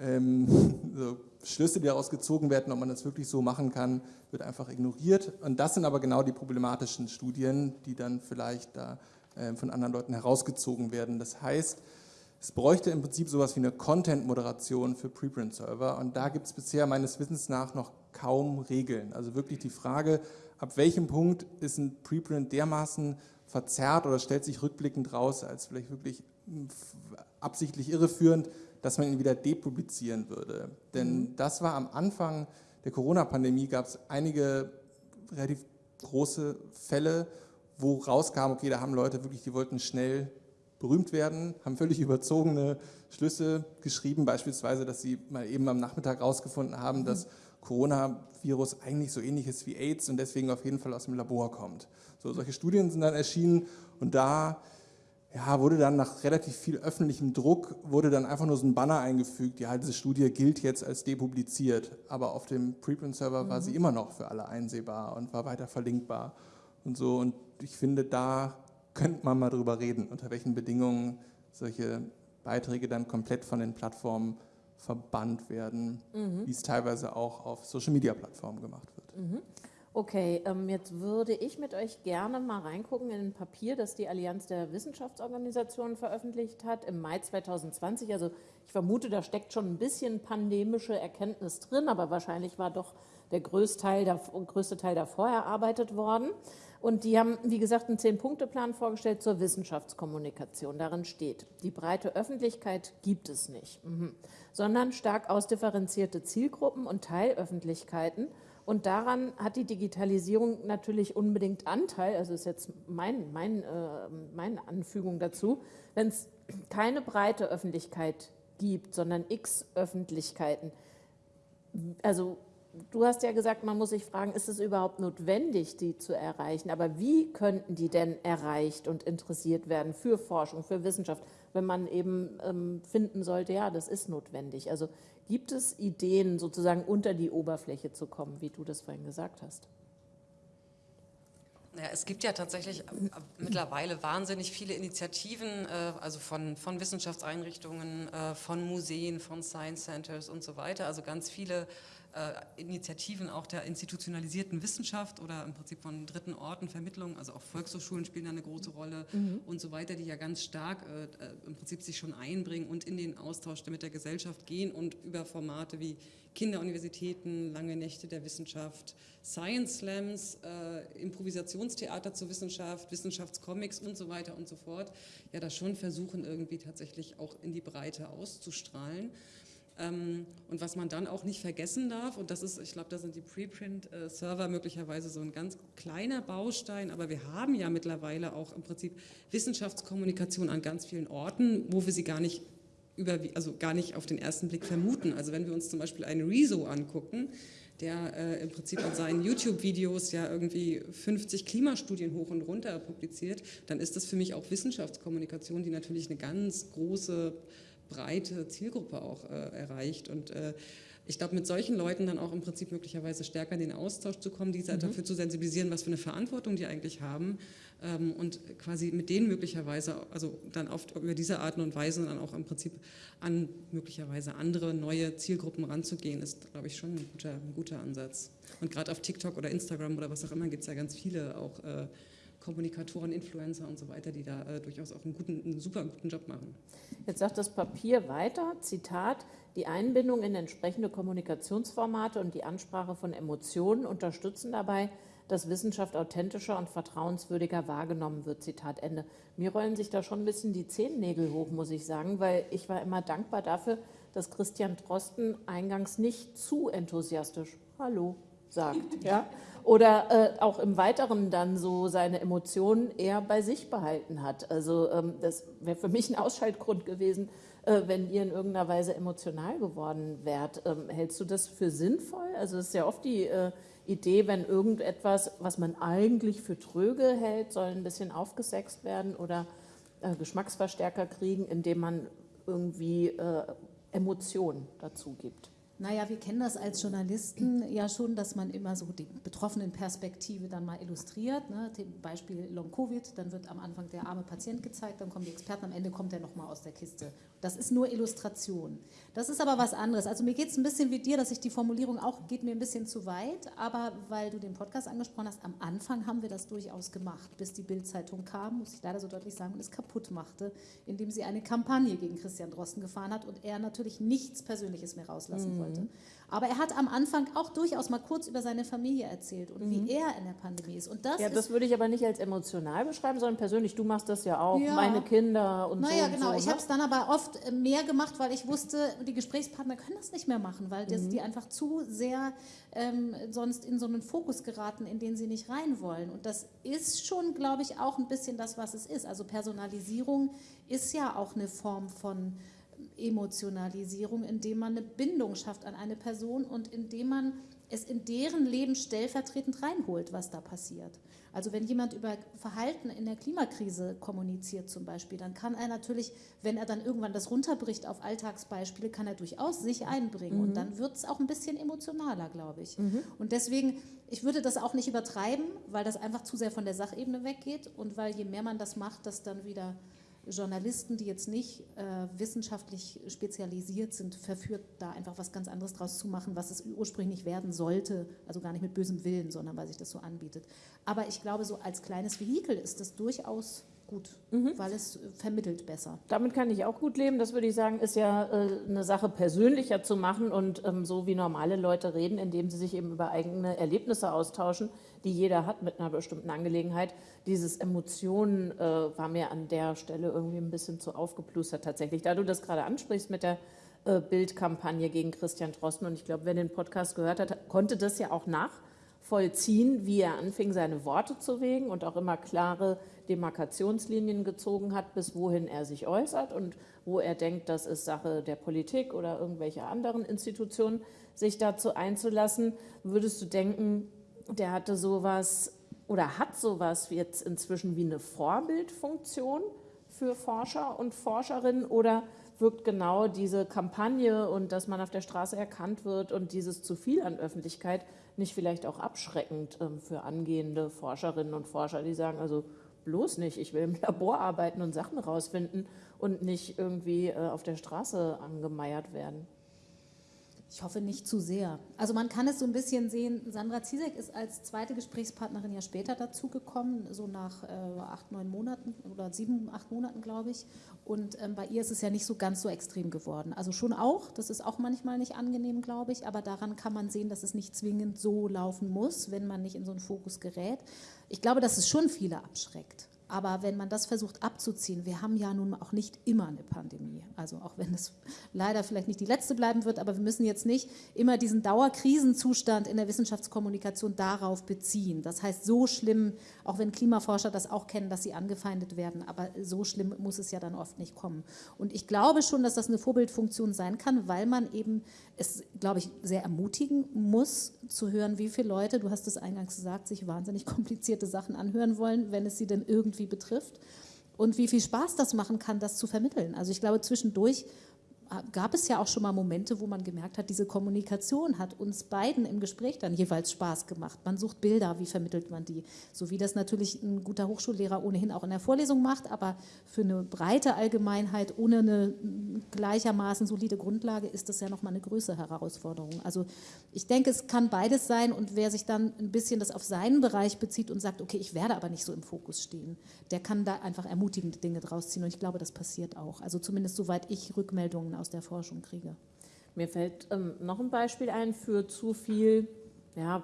ähm, so Schlüsse, die daraus gezogen werden, ob man das wirklich so machen kann, wird einfach ignoriert. Und das sind aber genau die problematischen Studien, die dann vielleicht da äh, von anderen Leuten herausgezogen werden. Das heißt, es bräuchte im Prinzip sowas wie eine Content-Moderation für Preprint-Server und da gibt es bisher meines Wissens nach noch kaum Regeln. Also wirklich die Frage, ab welchem Punkt ist ein Preprint dermaßen verzerrt oder stellt sich rückblickend raus als vielleicht wirklich absichtlich irreführend, dass man ihn wieder depublizieren würde. Denn mhm. das war am Anfang der Corona-Pandemie, gab es einige relativ große Fälle, wo rauskam, okay, da haben Leute wirklich, die wollten schnell berühmt werden, haben völlig überzogene Schlüsse geschrieben, beispielsweise, dass sie mal eben am Nachmittag herausgefunden haben, dass Coronavirus eigentlich so ähnlich ist wie AIDS und deswegen auf jeden Fall aus dem Labor kommt. So, solche Studien sind dann erschienen und da ja, wurde dann nach relativ viel öffentlichem Druck, wurde dann einfach nur so ein Banner eingefügt, ja, diese Studie gilt jetzt als depubliziert, aber auf dem Preprint-Server mhm. war sie immer noch für alle einsehbar und war weiter verlinkbar und so und ich finde, da könnte man mal darüber reden, unter welchen Bedingungen solche Beiträge dann komplett von den Plattformen verbannt werden, mhm. wie es teilweise auch auf Social-Media-Plattformen gemacht wird. Mhm. Okay, ähm, jetzt würde ich mit euch gerne mal reingucken in ein Papier, das die Allianz der Wissenschaftsorganisationen veröffentlicht hat im Mai 2020. Also ich vermute, da steckt schon ein bisschen pandemische Erkenntnis drin, aber wahrscheinlich war doch der größte Teil, der, größte Teil davor erarbeitet worden. Und die haben, wie gesagt, einen Zehn-Punkte-Plan vorgestellt zur Wissenschaftskommunikation. Darin steht, die breite Öffentlichkeit gibt es nicht, mhm. sondern stark ausdifferenzierte Zielgruppen und Teilöffentlichkeiten. Und daran hat die Digitalisierung natürlich unbedingt Anteil, also ist jetzt mein, mein, äh, meine Anfügung dazu, wenn es keine breite Öffentlichkeit gibt, sondern x Öffentlichkeiten. Also Du hast ja gesagt, man muss sich fragen, ist es überhaupt notwendig, die zu erreichen? Aber wie könnten die denn erreicht und interessiert werden für Forschung, für Wissenschaft, wenn man eben ähm, finden sollte, ja, das ist notwendig? Also gibt es Ideen, sozusagen unter die Oberfläche zu kommen, wie du das vorhin gesagt hast? Ja, es gibt ja tatsächlich äh, mittlerweile wahnsinnig viele Initiativen, äh, also von, von Wissenschaftseinrichtungen, äh, von Museen, von Science Centers und so weiter. Also ganz viele äh, Initiativen auch der institutionalisierten Wissenschaft oder im Prinzip von dritten Orten Vermittlung, also auch Volkshochschulen spielen da eine große Rolle mhm. und so weiter, die ja ganz stark äh, äh, im Prinzip sich schon einbringen und in den Austausch mit der Gesellschaft gehen und über Formate wie Kinderuniversitäten, lange Nächte der Wissenschaft, Science Slams, äh, Improvisationstheater zur Wissenschaft, Wissenschaftscomics und so weiter und so fort, ja da schon versuchen irgendwie tatsächlich auch in die Breite auszustrahlen. Ähm, und was man dann auch nicht vergessen darf, und das ist, ich glaube, da sind die Preprint-Server möglicherweise so ein ganz kleiner Baustein, aber wir haben ja mittlerweile auch im Prinzip Wissenschaftskommunikation an ganz vielen Orten, wo wir sie gar nicht über, also gar nicht auf den ersten Blick vermuten. Also wenn wir uns zum Beispiel einen Rezo angucken, der äh, im Prinzip in seinen YouTube-Videos ja irgendwie 50 Klimastudien hoch und runter publiziert, dann ist das für mich auch Wissenschaftskommunikation, die natürlich eine ganz große breite Zielgruppe auch äh, erreicht. Und äh, ich glaube, mit solchen Leuten dann auch im Prinzip möglicherweise stärker in den Austausch zu kommen, diese mhm. dafür zu sensibilisieren, was für eine Verantwortung die eigentlich haben ähm, und quasi mit denen möglicherweise, also dann oft über diese Art und Weise dann auch im Prinzip an möglicherweise andere neue Zielgruppen ranzugehen, ist, glaube ich, schon ein guter, ein guter Ansatz. Und gerade auf TikTok oder Instagram oder was auch immer gibt es ja ganz viele auch äh, Kommunikatoren, Influencer und so weiter, die da äh, durchaus auch einen, guten, einen super guten Job machen. Jetzt sagt das Papier weiter, Zitat, die Einbindung in entsprechende Kommunikationsformate und die Ansprache von Emotionen unterstützen dabei, dass Wissenschaft authentischer und vertrauenswürdiger wahrgenommen wird. Zitat Ende. Mir rollen sich da schon ein bisschen die Zehennägel hoch, muss ich sagen, weil ich war immer dankbar dafür, dass Christian Drosten eingangs nicht zu enthusiastisch Hallo sagt. Ja? Oder äh, auch im Weiteren dann so seine Emotionen eher bei sich behalten hat. Also ähm, das wäre für mich ein Ausschaltgrund gewesen, äh, wenn ihr in irgendeiner Weise emotional geworden wärt. Ähm, hältst du das für sinnvoll? Also es ist ja oft die äh, Idee, wenn irgendetwas, was man eigentlich für tröge hält, soll ein bisschen aufgesext werden oder äh, Geschmacksverstärker kriegen, indem man irgendwie äh, Emotionen dazu gibt. Naja, wir kennen das als Journalisten ja schon, dass man immer so die betroffenen Perspektive dann mal illustriert. Ne? Beispiel Long-Covid, dann wird am Anfang der arme Patient gezeigt, dann kommen die Experten, am Ende kommt er nochmal aus der Kiste. Das ist nur Illustration. Das ist aber was anderes. Also mir geht es ein bisschen wie dir, dass ich die Formulierung auch, geht mir ein bisschen zu weit, aber weil du den Podcast angesprochen hast, am Anfang haben wir das durchaus gemacht, bis die Bild-Zeitung kam, muss ich leider so deutlich sagen, und es kaputt machte, indem sie eine Kampagne gegen Christian Drosten gefahren hat und er natürlich nichts Persönliches mehr rauslassen mhm. wollte wollte. Aber er hat am Anfang auch durchaus mal kurz über seine Familie erzählt und mhm. wie er in der Pandemie ist. Und das ja, das würde ich aber nicht als emotional beschreiben, sondern persönlich. Du machst das ja auch, ja. meine Kinder und naja, so. Naja, genau. So, ich ne? habe es dann aber oft äh, mehr gemacht, weil ich wusste, die Gesprächspartner können das nicht mehr machen, weil das, mhm. die einfach zu sehr ähm, sonst in so einen Fokus geraten, in den sie nicht rein wollen. Und das ist schon, glaube ich, auch ein bisschen das, was es ist. Also Personalisierung ist ja auch eine Form von Emotionalisierung, indem man eine Bindung schafft an eine Person und indem man es in deren Leben stellvertretend reinholt, was da passiert. Also wenn jemand über Verhalten in der Klimakrise kommuniziert zum Beispiel, dann kann er natürlich, wenn er dann irgendwann das runterbricht auf Alltagsbeispiele, kann er durchaus sich einbringen. Mhm. Und dann wird es auch ein bisschen emotionaler, glaube ich. Mhm. Und deswegen, ich würde das auch nicht übertreiben, weil das einfach zu sehr von der Sachebene weggeht und weil je mehr man das macht, das dann wieder Journalisten, die jetzt nicht äh, wissenschaftlich spezialisiert sind, verführt, da einfach was ganz anderes draus zu machen, was es ursprünglich werden sollte. Also gar nicht mit bösem Willen, sondern weil sich das so anbietet. Aber ich glaube, so als kleines Vehikel ist das durchaus gut, mhm. weil es vermittelt besser. Damit kann ich auch gut leben. Das würde ich sagen, ist ja äh, eine Sache persönlicher zu machen und ähm, so wie normale Leute reden, indem sie sich eben über eigene Erlebnisse austauschen, die jeder hat mit einer bestimmten Angelegenheit. Dieses Emotionen äh, war mir an der Stelle irgendwie ein bisschen zu aufgeplustert tatsächlich. Da du das gerade ansprichst mit der äh, Bildkampagne gegen Christian Drosten und ich glaube, wer den Podcast gehört hat, konnte das ja auch nachvollziehen, wie er anfing, seine Worte zu wägen und auch immer klare Demarkationslinien gezogen hat, bis wohin er sich äußert und wo er denkt, das ist Sache der Politik oder irgendwelcher anderen Institutionen, sich dazu einzulassen. Würdest du denken, der hatte sowas oder hat sowas jetzt inzwischen wie eine Vorbildfunktion für Forscher und Forscherinnen oder wirkt genau diese Kampagne und dass man auf der Straße erkannt wird und dieses zu viel an Öffentlichkeit nicht vielleicht auch abschreckend ähm, für angehende Forscherinnen und Forscher, die sagen, also bloß nicht. Ich will im Labor arbeiten und Sachen rausfinden und nicht irgendwie äh, auf der Straße angemeiert werden. Ich hoffe nicht zu sehr. Also man kann es so ein bisschen sehen, Sandra Ziesek ist als zweite Gesprächspartnerin ja später dazugekommen, so nach äh, acht, neun Monaten oder sieben, acht Monaten, glaube ich. Und ähm, bei ihr ist es ja nicht so ganz so extrem geworden. Also schon auch, das ist auch manchmal nicht angenehm, glaube ich, aber daran kann man sehen, dass es nicht zwingend so laufen muss, wenn man nicht in so einen Fokus gerät. Ich glaube, dass es schon viele abschreckt. Aber wenn man das versucht abzuziehen, wir haben ja nun auch nicht immer eine Pandemie. Also auch wenn es leider vielleicht nicht die letzte bleiben wird, aber wir müssen jetzt nicht immer diesen Dauerkrisenzustand in der Wissenschaftskommunikation darauf beziehen. Das heißt, so schlimm, auch wenn Klimaforscher das auch kennen, dass sie angefeindet werden, aber so schlimm muss es ja dann oft nicht kommen. Und ich glaube schon, dass das eine Vorbildfunktion sein kann, weil man eben es, glaube ich, sehr ermutigen muss, zu hören, wie viele Leute, du hast es eingangs gesagt, sich wahnsinnig komplizierte Sachen anhören wollen, wenn es sie denn irgendwie irgendwie betrifft und wie viel Spaß das machen kann, das zu vermitteln. Also ich glaube, zwischendurch gab es ja auch schon mal Momente, wo man gemerkt hat, diese Kommunikation hat uns beiden im Gespräch dann jeweils Spaß gemacht. Man sucht Bilder, wie vermittelt man die? So wie das natürlich ein guter Hochschullehrer ohnehin auch in der Vorlesung macht, aber für eine breite Allgemeinheit ohne eine gleichermaßen solide Grundlage ist das ja nochmal eine größere Herausforderung. Also ich denke, es kann beides sein und wer sich dann ein bisschen das auf seinen Bereich bezieht und sagt, okay, ich werde aber nicht so im Fokus stehen, der kann da einfach ermutigende Dinge draus ziehen und ich glaube, das passiert auch. Also zumindest soweit ich Rückmeldungen aus der Forschung kriege. Mir fällt ähm, noch ein Beispiel ein für zu viel, ja,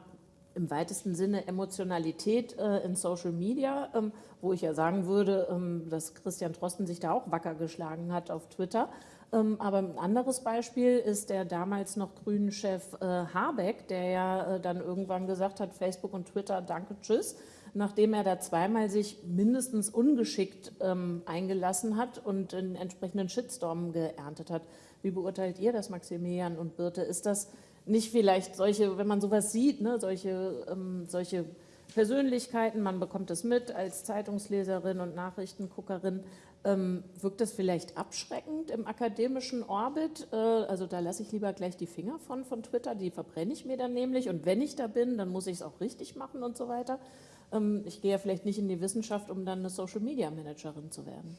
im weitesten Sinne Emotionalität äh, in Social Media, ähm, wo ich ja sagen würde, ähm, dass Christian Drosten sich da auch wacker geschlagen hat auf Twitter. Ähm, aber ein anderes Beispiel ist der damals noch grünen Chef äh, Habeck, der ja äh, dann irgendwann gesagt hat, Facebook und Twitter, danke, tschüss nachdem er da zweimal sich mindestens ungeschickt ähm, eingelassen hat und einen entsprechenden Shitstorm geerntet hat. Wie beurteilt ihr das, Maximilian und Birte? Ist das nicht vielleicht solche, wenn man sowas sieht, ne, solche, ähm, solche Persönlichkeiten, man bekommt es mit als Zeitungsleserin und Nachrichtenguckerin, ähm, wirkt das vielleicht abschreckend im akademischen Orbit? Äh, also da lasse ich lieber gleich die Finger von, von Twitter, die verbrenne ich mir dann nämlich und wenn ich da bin, dann muss ich es auch richtig machen und so weiter. Ähm, ich gehe ja vielleicht nicht in die Wissenschaft, um dann eine Social Media Managerin zu werden.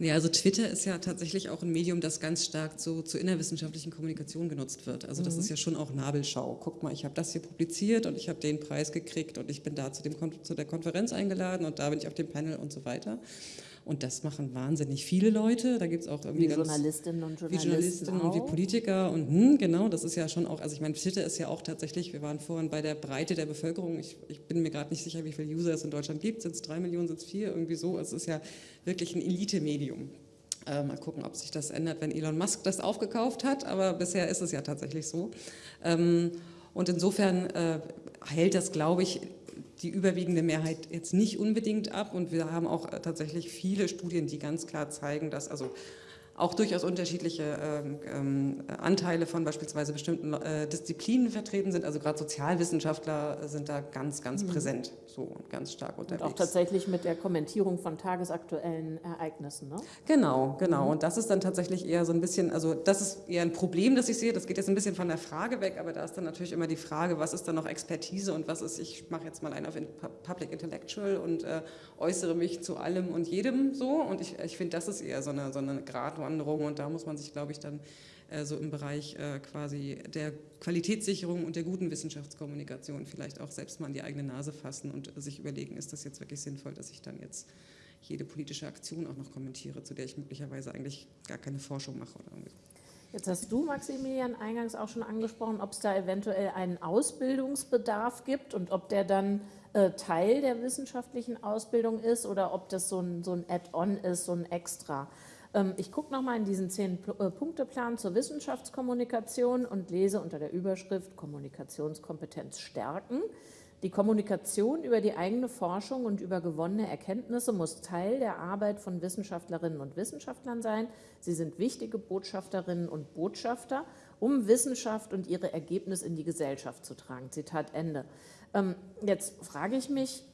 Nee, also Twitter ist ja tatsächlich auch ein Medium, das ganz stark so zur innerwissenschaftlichen Kommunikation genutzt wird. Also das mhm. ist ja schon auch Nabelschau. Guck mal, ich habe das hier publiziert und ich habe den Preis gekriegt und ich bin da zu, dem, zu der Konferenz eingeladen und da bin ich auf dem Panel und so weiter. Und das machen wahnsinnig viele Leute. Da gibt es auch irgendwie wie Journalistinnen und Journalisten. Wie Journalistinnen und wie Politiker. Und hm, genau, das ist ja schon auch, also ich meine, Twitter ist ja auch tatsächlich, wir waren vorhin bei der Breite der Bevölkerung. Ich, ich bin mir gerade nicht sicher, wie viele User es in Deutschland gibt. Sind es drei Millionen, sind es vier? Irgendwie so. Also es ist ja wirklich ein Elite-Medium. Äh, mal gucken, ob sich das ändert, wenn Elon Musk das aufgekauft hat. Aber bisher ist es ja tatsächlich so. Ähm, und insofern äh, hält das, glaube ich, die überwiegende Mehrheit jetzt nicht unbedingt ab. Und wir haben auch äh, tatsächlich viele Studien, die ganz klar zeigen, dass also auch durchaus unterschiedliche ähm, ähm, Anteile von beispielsweise bestimmten äh, Disziplinen vertreten sind. Also gerade Sozialwissenschaftler sind da ganz, ganz mhm. präsent so und ganz stark unterwegs. Und auch tatsächlich mit der Kommentierung von tagesaktuellen Ereignissen. Ne? Genau, genau. Mhm. Und das ist dann tatsächlich eher so ein bisschen, also das ist eher ein Problem, das ich sehe. Das geht jetzt ein bisschen von der Frage weg, aber da ist dann natürlich immer die Frage, was ist dann noch Expertise und was ist, ich mache jetzt mal einen auf Public Intellectual und äh, äußere mich zu allem und jedem so. Und ich, ich finde, das ist eher so eine, so eine Gratwanderung und da muss man sich, glaube ich, dann so im Bereich äh, quasi der Qualitätssicherung und der guten Wissenschaftskommunikation vielleicht auch selbst mal an die eigene Nase fassen und sich überlegen, ist das jetzt wirklich sinnvoll, dass ich dann jetzt jede politische Aktion auch noch kommentiere, zu der ich möglicherweise eigentlich gar keine Forschung mache oder irgendwie. Jetzt hast du, Maximilian, eingangs auch schon angesprochen, ob es da eventuell einen Ausbildungsbedarf gibt und ob der dann äh, Teil der wissenschaftlichen Ausbildung ist oder ob das so ein, so ein Add-on ist, so ein Extra. Ähm, ich gucke nochmal in diesen Zehn-Punkte-Plan äh, zur Wissenschaftskommunikation und lese unter der Überschrift Kommunikationskompetenz stärken. Die Kommunikation über die eigene Forschung und über gewonnene Erkenntnisse muss Teil der Arbeit von Wissenschaftlerinnen und Wissenschaftlern sein. Sie sind wichtige Botschafterinnen und Botschafter, um Wissenschaft und ihre Ergebnisse in die Gesellschaft zu tragen. Zitat Ende. Ähm, jetzt frage ich mich,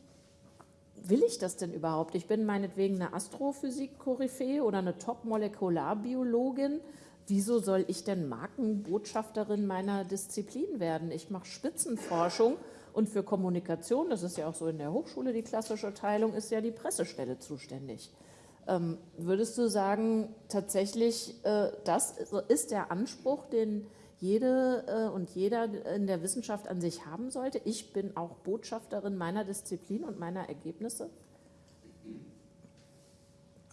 will ich das denn überhaupt? Ich bin meinetwegen eine Astrophysik-Koryphäe oder eine Top-Molekularbiologin. Wieso soll ich denn Markenbotschafterin meiner Disziplin werden? Ich mache Spitzenforschung und für Kommunikation, das ist ja auch so in der Hochschule die klassische Teilung, ist ja die Pressestelle zuständig. Ähm, würdest du sagen, tatsächlich, äh, das ist der Anspruch, den jede äh, und jeder in der Wissenschaft an sich haben sollte? Ich bin auch Botschafterin meiner Disziplin und meiner Ergebnisse.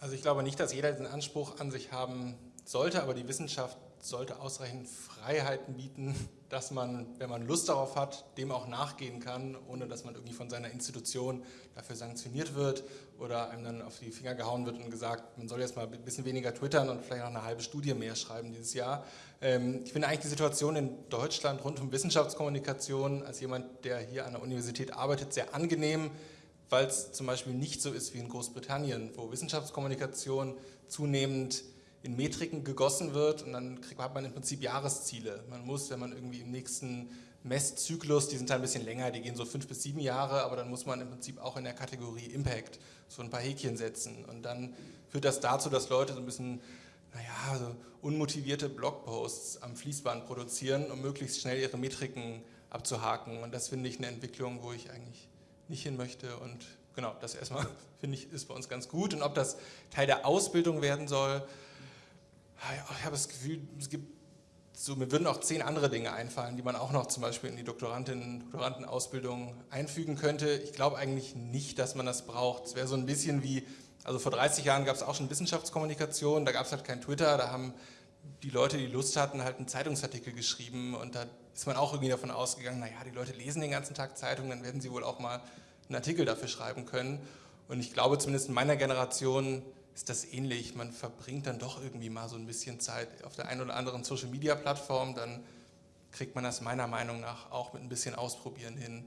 Also ich glaube nicht, dass jeder diesen Anspruch an sich haben sollte, aber die Wissenschaft sollte ausreichend Freiheiten bieten, dass man, wenn man Lust darauf hat, dem auch nachgehen kann, ohne dass man irgendwie von seiner Institution dafür sanktioniert wird oder einem dann auf die Finger gehauen wird und gesagt, man soll jetzt mal ein bisschen weniger twittern und vielleicht noch eine halbe Studie mehr schreiben dieses Jahr. Ähm, ich finde eigentlich die Situation in Deutschland rund um Wissenschaftskommunikation als jemand, der hier an der Universität arbeitet, sehr angenehm, weil es zum Beispiel nicht so ist wie in Großbritannien, wo Wissenschaftskommunikation zunehmend in Metriken gegossen wird und dann hat man im Prinzip Jahresziele. Man muss, wenn man irgendwie im nächsten Messzyklus, die sind ein bisschen länger, die gehen so fünf bis sieben Jahre, aber dann muss man im Prinzip auch in der Kategorie Impact so ein paar Häkchen setzen. Und dann führt das dazu, dass Leute so ein bisschen, naja, so unmotivierte Blogposts am Fließband produzieren, um möglichst schnell ihre Metriken abzuhaken. Und das finde ich eine Entwicklung, wo ich eigentlich nicht hin möchte. Und genau, das erstmal finde ich ist bei uns ganz gut. Und ob das Teil der Ausbildung werden soll, ich habe das Gefühl, es gibt so, mir würden auch zehn andere Dinge einfallen, die man auch noch zum Beispiel in die Doktorandinnen, Doktorandenausbildung einfügen könnte. Ich glaube eigentlich nicht, dass man das braucht. Es wäre so ein bisschen wie, also vor 30 Jahren gab es auch schon Wissenschaftskommunikation, da gab es halt kein Twitter, da haben die Leute, die Lust hatten, halt einen Zeitungsartikel geschrieben und da ist man auch irgendwie davon ausgegangen, naja, die Leute lesen den ganzen Tag Zeitungen, dann werden sie wohl auch mal einen Artikel dafür schreiben können. Und ich glaube zumindest in meiner Generation ist das ähnlich. Man verbringt dann doch irgendwie mal so ein bisschen Zeit auf der einen oder anderen Social-Media-Plattform, dann kriegt man das meiner Meinung nach auch mit ein bisschen Ausprobieren hin,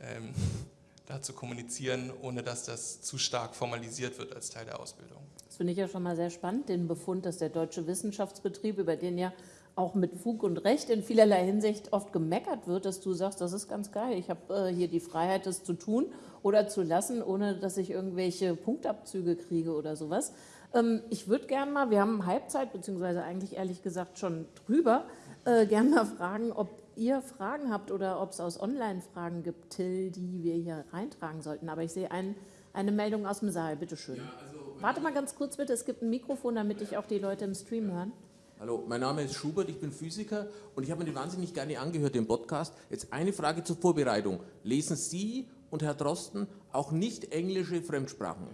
ähm, da zu kommunizieren, ohne dass das zu stark formalisiert wird als Teil der Ausbildung. Das finde ich ja schon mal sehr spannend, den Befund, dass der deutsche Wissenschaftsbetrieb, über den ja auch mit Fug und Recht in vielerlei Hinsicht oft gemeckert wird, dass du sagst, das ist ganz geil, ich habe äh, hier die Freiheit, das zu tun oder zu lassen, ohne dass ich irgendwelche Punktabzüge kriege oder sowas. Ähm, ich würde gerne mal, wir haben Halbzeit, beziehungsweise eigentlich ehrlich gesagt schon drüber, äh, gerne mal fragen, ob ihr Fragen habt oder ob es aus Online-Fragen gibt, Till, die wir hier reintragen sollten. Aber ich sehe ein, eine Meldung aus dem Saal, bitteschön. Ja, also Warte mal ganz kurz bitte, es gibt ein Mikrofon, damit ich auch die Leute im Stream hören. Hallo, mein Name ist Schubert, ich bin Physiker und ich habe mir den wahnsinnig gerne angehört, den Podcast. Jetzt eine Frage zur Vorbereitung. Lesen Sie und Herr Drosten auch nicht englische Fremdsprachen?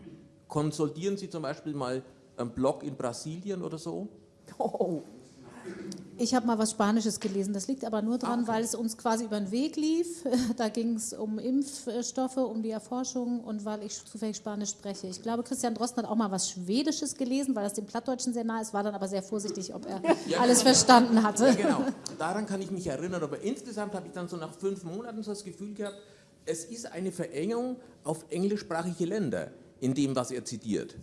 Konsultieren Sie zum Beispiel mal einen Blog in Brasilien oder so? Oh. Ich habe mal was Spanisches gelesen. Das liegt aber nur daran, okay. weil es uns quasi über den Weg lief. Da ging es um Impfstoffe, um die Erforschung und weil ich zufällig Spanisch spreche. Ich glaube, Christian Drosten hat auch mal was Schwedisches gelesen, weil das dem Plattdeutschen sehr nah ist, war dann aber sehr vorsichtig, ob er ja, alles genau. verstanden hatte. Ja, genau. Daran kann ich mich erinnern. Aber insgesamt habe ich dann so nach fünf Monaten so das Gefühl gehabt, es ist eine Verengung auf englischsprachige Länder in dem, was er zitiert.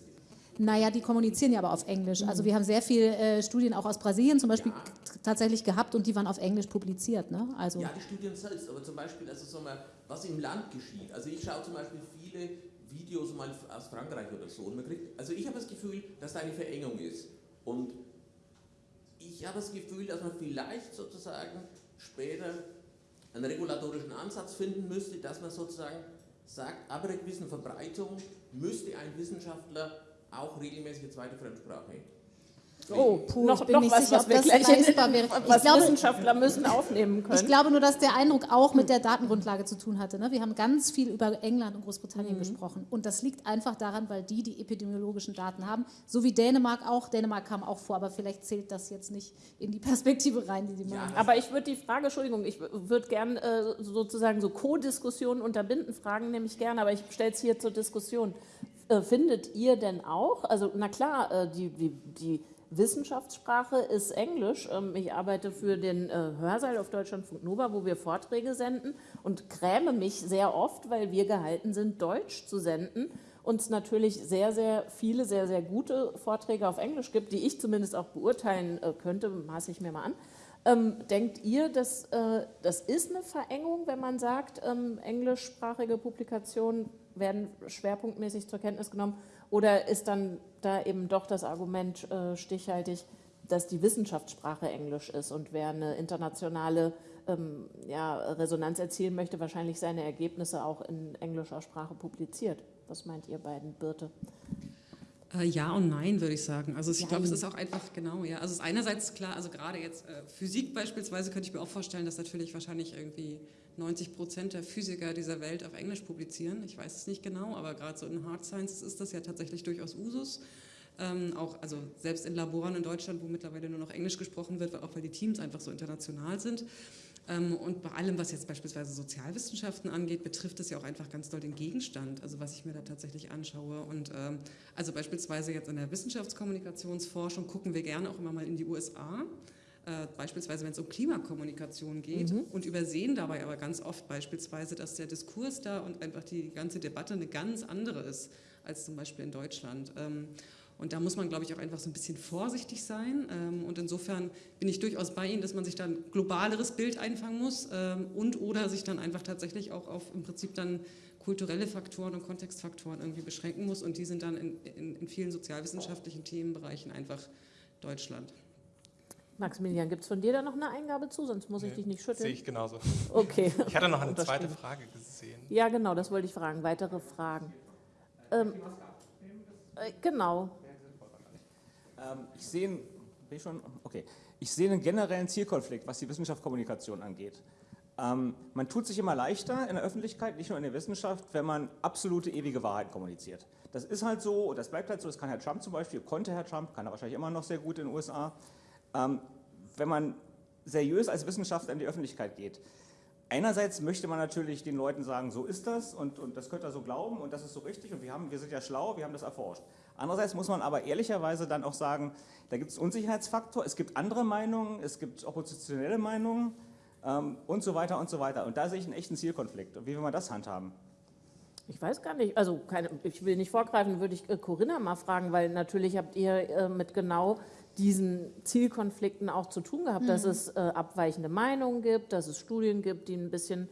Naja, die kommunizieren ja aber auf Englisch. Also wir haben sehr viele äh, Studien auch aus Brasilien zum Beispiel ja. tatsächlich gehabt und die waren auf Englisch publiziert. Ne? Also ja, die Studien selbst, aber zum Beispiel, also so mal, was im Land geschieht. Also ich schaue zum Beispiel viele Videos mal aus Frankreich oder so und man kriegt, also ich habe das Gefühl, dass da eine Verengung ist. Und ich habe das Gefühl, dass man vielleicht sozusagen später einen regulatorischen Ansatz finden müsste, dass man sozusagen sagt, ab einer gewissen Verbreitung müsste ein Wissenschaftler auch regelmäßig eine zweite Fremdsprache Oh, puh, noch, ich bin noch nicht was, sicher, was wir gleich leistbar wäre. Was glaube, Wissenschaftler müssen aufnehmen können. Ich glaube nur, dass der Eindruck auch mit der Datengrundlage zu tun hatte. Ne? Wir haben ganz viel über England und Großbritannien mhm. gesprochen. Und das liegt einfach daran, weil die die epidemiologischen Daten haben. So wie Dänemark auch. Dänemark kam auch vor, aber vielleicht zählt das jetzt nicht in die Perspektive rein, die Sie machen. Ja, aber ich würde die Frage, Entschuldigung, ich würde gerne äh, sozusagen so Co-Diskussionen unterbinden, fragen nämlich gerne, aber ich stelle es hier zur Diskussion. Äh, findet ihr denn auch, also na klar, äh, die, die, die Wissenschaftssprache ist Englisch. Ähm, ich arbeite für den äh, Hörsaal auf Deutschlandfunk Nova, wo wir Vorträge senden und gräme mich sehr oft, weil wir gehalten sind, Deutsch zu senden und natürlich sehr, sehr viele, sehr, sehr gute Vorträge auf Englisch gibt, die ich zumindest auch beurteilen äh, könnte, maße ich mir mal an. Ähm, denkt ihr, dass äh, das ist eine Verengung, wenn man sagt, ähm, englischsprachige Publikationen werden schwerpunktmäßig zur Kenntnis genommen? Oder ist dann da eben doch das Argument äh, stichhaltig, dass die Wissenschaftssprache Englisch ist und wer eine internationale ähm, ja, Resonanz erzielen möchte, wahrscheinlich seine Ergebnisse auch in englischer Sprache publiziert? Was meint ihr beiden, Birte? Äh, ja und nein, würde ich sagen. Also ich glaube, es ist auch einfach, genau, ja. Also es ist einerseits klar, also gerade jetzt äh, Physik beispielsweise könnte ich mir auch vorstellen, dass natürlich wahrscheinlich irgendwie 90 Prozent der Physiker dieser Welt auf Englisch publizieren. Ich weiß es nicht genau, aber gerade so in Hard Sciences ist das ja tatsächlich durchaus Usus. Ähm, auch, also selbst in Laboren in Deutschland, wo mittlerweile nur noch Englisch gesprochen wird, auch weil die Teams einfach so international sind. Ähm, und bei allem, was jetzt beispielsweise Sozialwissenschaften angeht, betrifft es ja auch einfach ganz doll den Gegenstand, also was ich mir da tatsächlich anschaue. Und ähm, also beispielsweise jetzt in der Wissenschaftskommunikationsforschung gucken wir gerne auch immer mal in die USA. Äh, beispielsweise wenn es um Klimakommunikation geht mhm. und übersehen dabei aber ganz oft beispielsweise, dass der Diskurs da und einfach die ganze Debatte eine ganz andere ist als zum Beispiel in Deutschland. Ähm, und da muss man, glaube ich, auch einfach so ein bisschen vorsichtig sein. Ähm, und insofern bin ich durchaus bei Ihnen, dass man sich dann ein globaleres Bild einfangen muss ähm, und oder sich dann einfach tatsächlich auch auf im Prinzip dann kulturelle Faktoren und Kontextfaktoren irgendwie beschränken muss. Und die sind dann in, in, in vielen sozialwissenschaftlichen Themenbereichen einfach Deutschland. Maximilian, gibt es von dir da noch eine Eingabe zu? Sonst muss ich dich nicht schütteln. Sehe ich genauso. Okay. Ich hatte noch eine zweite Frage gesehen. Ja, genau, das wollte ich fragen. Weitere Fragen. Ähm, äh, genau. Ähm, ich sehe ich schon, okay. Ich sehe einen generellen Zielkonflikt, was die Wissenschaftskommunikation angeht. Ähm, man tut sich immer leichter in der Öffentlichkeit, nicht nur in der Wissenschaft, wenn man absolute ewige Wahrheit kommuniziert. Das ist halt so und das bleibt halt so. Das kann Herr Trump zum Beispiel, konnte Herr Trump, kann er wahrscheinlich immer noch sehr gut in den USA. Ähm, wenn man seriös als Wissenschaftler in die Öffentlichkeit geht, einerseits möchte man natürlich den Leuten sagen, so ist das und, und das könnt ihr so glauben und das ist so richtig und wir, haben, wir sind ja schlau, wir haben das erforscht. Andererseits muss man aber ehrlicherweise dann auch sagen, da gibt es Unsicherheitsfaktor, es gibt andere Meinungen, es gibt oppositionelle Meinungen ähm, und so weiter und so weiter. Und da sehe ich einen echten Zielkonflikt. Und wie will man das handhaben? Ich weiß gar nicht, also keine, ich will nicht vorgreifen, würde ich äh, Corinna mal fragen, weil natürlich habt ihr äh, mit genau diesen Zielkonflikten auch zu tun gehabt, mhm. dass es äh, abweichende Meinungen gibt, dass es Studien gibt, die ein bisschen